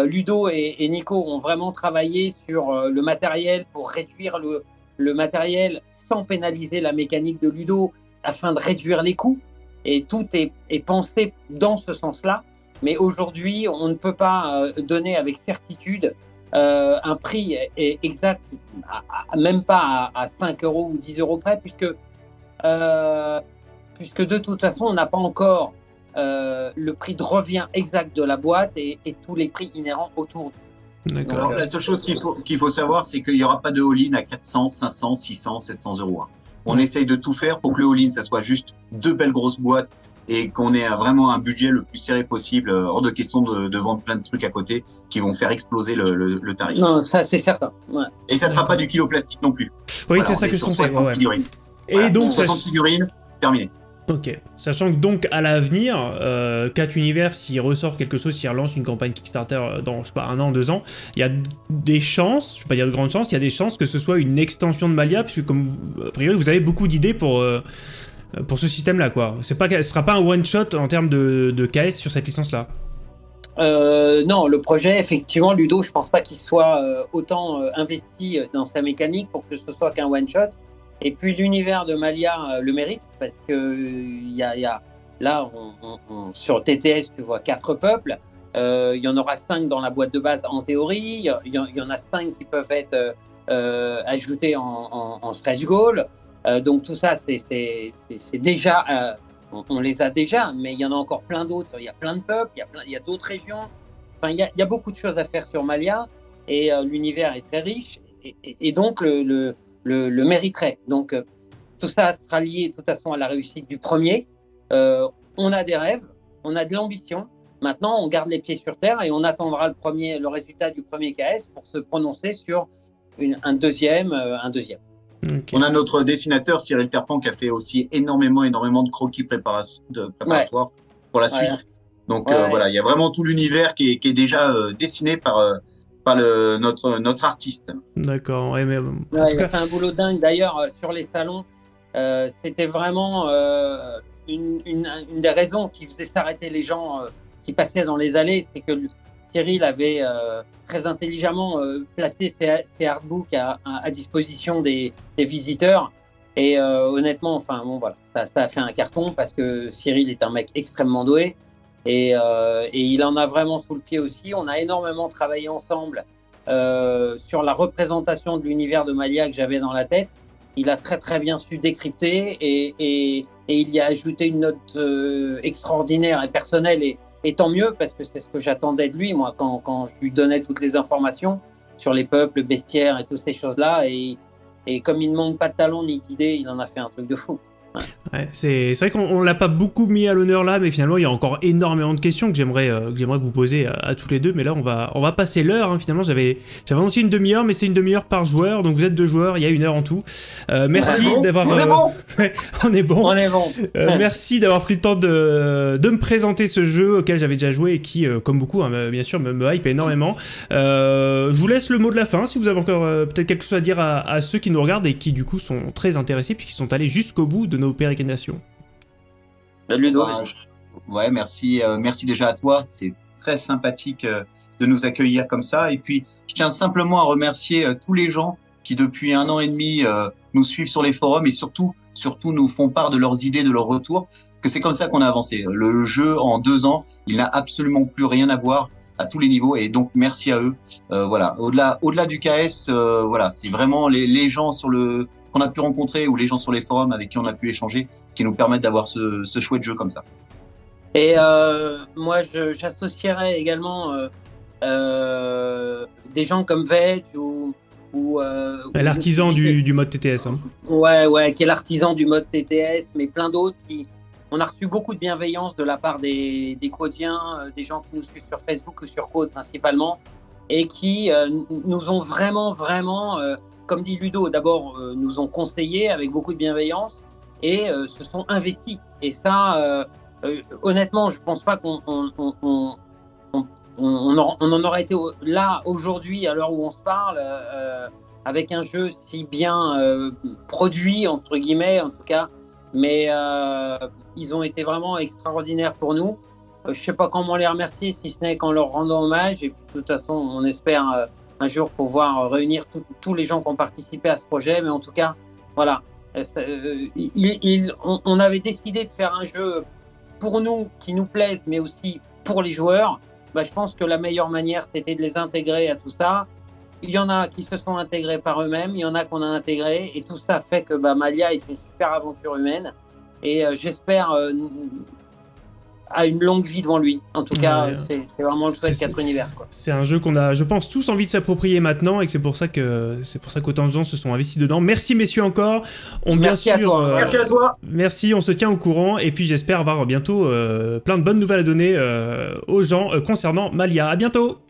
Speaker 2: Ludo et, et Nico ont vraiment travaillé sur le matériel pour réduire le, le matériel sans pénaliser la mécanique de Ludo afin de réduire les coûts. Et tout est, est pensé dans ce sens-là. Mais aujourd'hui, on ne peut pas euh, donner avec certitude euh, un prix est exact, à- à- même pas à, à 5 euros ou 10 euros près, puisque, euh, puisque de toute façon, on n'a pas encore euh, le prix de revient exact de la boîte et, et tous les prix inhérents autour. du-
Speaker 1: D'accord.
Speaker 3: Alors, la seule chose qu'il faut, qu'il faut savoir, c'est qu'il n'y aura pas de all-in à 400, 500, 600, 700 euros. hein. On essaye de tout faire pour que le all-in, ça soit juste deux belles grosses boîtes et qu'on ait un- vraiment un budget le plus serré possible, euh, hors de question de, de vendre plein de trucs à côté qui vont faire exploser le, le- le tarif.
Speaker 2: Non, ça c'est certain. Ouais.
Speaker 3: Et ça sera pas du kilo plastique non plus.
Speaker 1: Oui,
Speaker 3: Voilà,
Speaker 1: c'est ça que je conseille.
Speaker 3: 60
Speaker 1: ouais. Et
Speaker 3: Voilà,
Speaker 1: donc, ça-
Speaker 3: 60 figurines, terminé.
Speaker 1: Ok. Sachant que donc à l'avenir, euh, 4 univers, s'il ressort quelque chose, s'il relance une campagne Kickstarter euh, dans, je sais pas, un an, deux ans, il y a des chances, je vais pas dire de grandes chances, il y a des chances que ce soit une extension de Malia, puisque comme a priori vous avez beaucoup d'idées pour, euh, pour ce système-là, quoi. C'est pas, ce sera pas un one-shot en termes de, de KS sur cette licence-là.
Speaker 2: Euh, non, le projet, effectivement, Ludo, je pense pas qu'il soit euh, autant euh, investi dans sa mécanique pour que ce soit qu'un one shot. Et puis l'univers de Malia le mérite parce que il y a, là sur TTS tu vois quatre peuples. Il y en aura cinq dans la boîte de base en théorie. Il y, en- a cinq qui peuvent être ajoutés en, en, en stretch goal. Euh, donc tout ça c'est déjà euh, on, les a déjà, mais il y en a encore plein d'autres. Il y a plein de peuples, il y a, d'autres régions. Enfin, il y, a, beaucoup de choses à faire sur Malia et euh, l'univers est très riche et, donc le, mériterait. Donc tout ça sera lié de toute façon à la réussite du premier. On a des rêves, on a de l'ambition. Maintenant, on garde les pieds sur terre et on attendra le, premier, le résultat du premier KS pour se prononcer sur un deuxième, un deuxième.
Speaker 3: On a notre dessinateur Cyril Terpan qui a fait aussi énormément, énormément de croquis de préparatoires pour la suite.
Speaker 2: Ouais.
Speaker 3: Donc
Speaker 2: Ouais.
Speaker 3: euh, voilà, il y a vraiment tout l'univers qui est, qui est déjà euh, dessiné par, euh, par le, notre, notre artiste.
Speaker 1: D'accord. Ouais, mais, en
Speaker 2: Ouais,
Speaker 1: tout
Speaker 2: il a fait un boulot dingue. D'ailleurs, sur les salons, euh, c'était vraiment euh, une, une- une des raisons qui faisait s'arrêter les gens euh, qui passaient dans les allées. C'est que Cyril avait euh, très intelligemment euh, placé. Ses, ses artbooks à, disposition des, visiteurs. Et honnêtement, enfin bon voilà, ça, a fait un carton parce que Cyril est un mec extrêmement doué. Et, il en a vraiment sous le pied aussi. On a énormément travaillé ensemble sur la représentation de l'univers de Malia que j'avais dans la tête. Il a très très bien su décrypter et, il y a ajouté une note euh, extraordinaire et personnelle et, tant mieux parce que c'est ce que j'attendais de lui moi quand, quand, je lui donnais toutes les informations sur les peuples, le bestiaire et toutes ces choses-là et, et comme il ne manque pas de talent ni d'idées, il en a fait un truc de fou.
Speaker 1: Ouais, c'est vrai qu'on l'a pas beaucoup mis à l'honneur là, mais finalement il y a encore énormément de questions que j'aimerais euh, que j'aimerais vous poser à, tous les deux. Mais là on va on va passer l'heure. Hein, finalement j'avais j'avais annoncé une demi-heure, mais c'est une demi-heure par joueur. Donc vous êtes deux joueurs, il y a une heure en tout. Euh, merci d'avoir.
Speaker 3: On, est bon. *laughs*
Speaker 1: on est bon.
Speaker 2: On est bon.
Speaker 1: Euh, merci d'avoir pris le temps de, de me présenter ce jeu auquel j'avais déjà joué et qui, euh, comme beaucoup, hein, bien sûr, me, me, hype énormément. Je vous laisse le mot de la fin si vous avez encore peut-être quelque chose à dire à, à, ceux qui nous regardent et qui du coup sont très intéressés puisqu'ils sont allés jusqu'au bout de nos pérégrinations.
Speaker 2: Ludo,
Speaker 3: bah, ouais, merci, euh, merci déjà à toi. C'est très sympathique euh, de nous accueillir comme ça. Et puis, je tiens simplement à remercier euh, tous les gens qui, depuis un an et demi, nous suivent sur les forums et surtout, surtout nous font part de leurs idées, de leurs retours. Que c'est comme ça qu'on a avancé. Le jeu, en deux ans, il n'a absolument plus rien à voir à tous les niveaux et donc merci à eux. Euh, voilà, au-delà, au-delà du KS, euh, voilà, c'est vraiment les, les gens sur le qu'on a pu rencontrer ou les gens sur les forums avec qui on a pu échanger qui nous permettent d'avoir ce, ce chouette jeu comme ça.
Speaker 2: Et euh, moi, j'associerais également euh, euh, des gens comme Veg ou. ou
Speaker 1: L'artisan du, du, mode TTS. Hein.
Speaker 2: Ouais, ouais, qui est l'artisan du mode TTS, mais plein d'autres qui. On a reçu beaucoup de bienveillance de la part des, des Codiens, des gens qui nous suivent sur Facebook ou sur Code principalement, et qui nous ont vraiment, vraiment, comme dit Ludo, d'abord nous ont conseillé avec beaucoup de bienveillance, et euh, se sont investis. Et ça, euh, euh, honnêtement, je pense pas qu'on on, on, on, on, en aurait été là aujourd'hui, à l'heure où on se parle, avec un jeu si bien produit, entre guillemets, en tout cas. Mais ils ont été vraiment extraordinaires pour nous. je sais pas comment les remercier, si ce n'est qu'en leur rendant hommage. Et puis, de toute façon, on espère un jour pouvoir réunir tous les gens qui ont participé à ce projet. Mais en tout cas, voilà, euh, il, on, avait décidé de faire un jeu pour nous qui nous plaise, mais aussi pour les joueurs. Bah, je pense que la meilleure manière, c'était de les intégrer à tout ça. Il y en a qui se sont intégrés par eux-mêmes, il y en a qu'on a intégrés, et tout ça fait que bah, Malia est une super aventure humaine. Et euh, j'espère euh, a une longue vie devant lui. En tout cas, ouais. c'est vraiment le souhait de 4 univers.
Speaker 1: C'est un jeu qu'on a, je pense, tous envie de s'approprier maintenant et que c'est pour ça que c'est pour ça qu'autant de gens se sont investis dedans. Merci messieurs encore.
Speaker 2: On merci
Speaker 3: bien
Speaker 2: sûr. À toi.
Speaker 3: Euh, merci à toi.
Speaker 1: Merci, on se tient au courant et puis j'espère avoir bientôt euh, plein de bonnes nouvelles à donner euh, aux gens concernant Malia. À bientôt.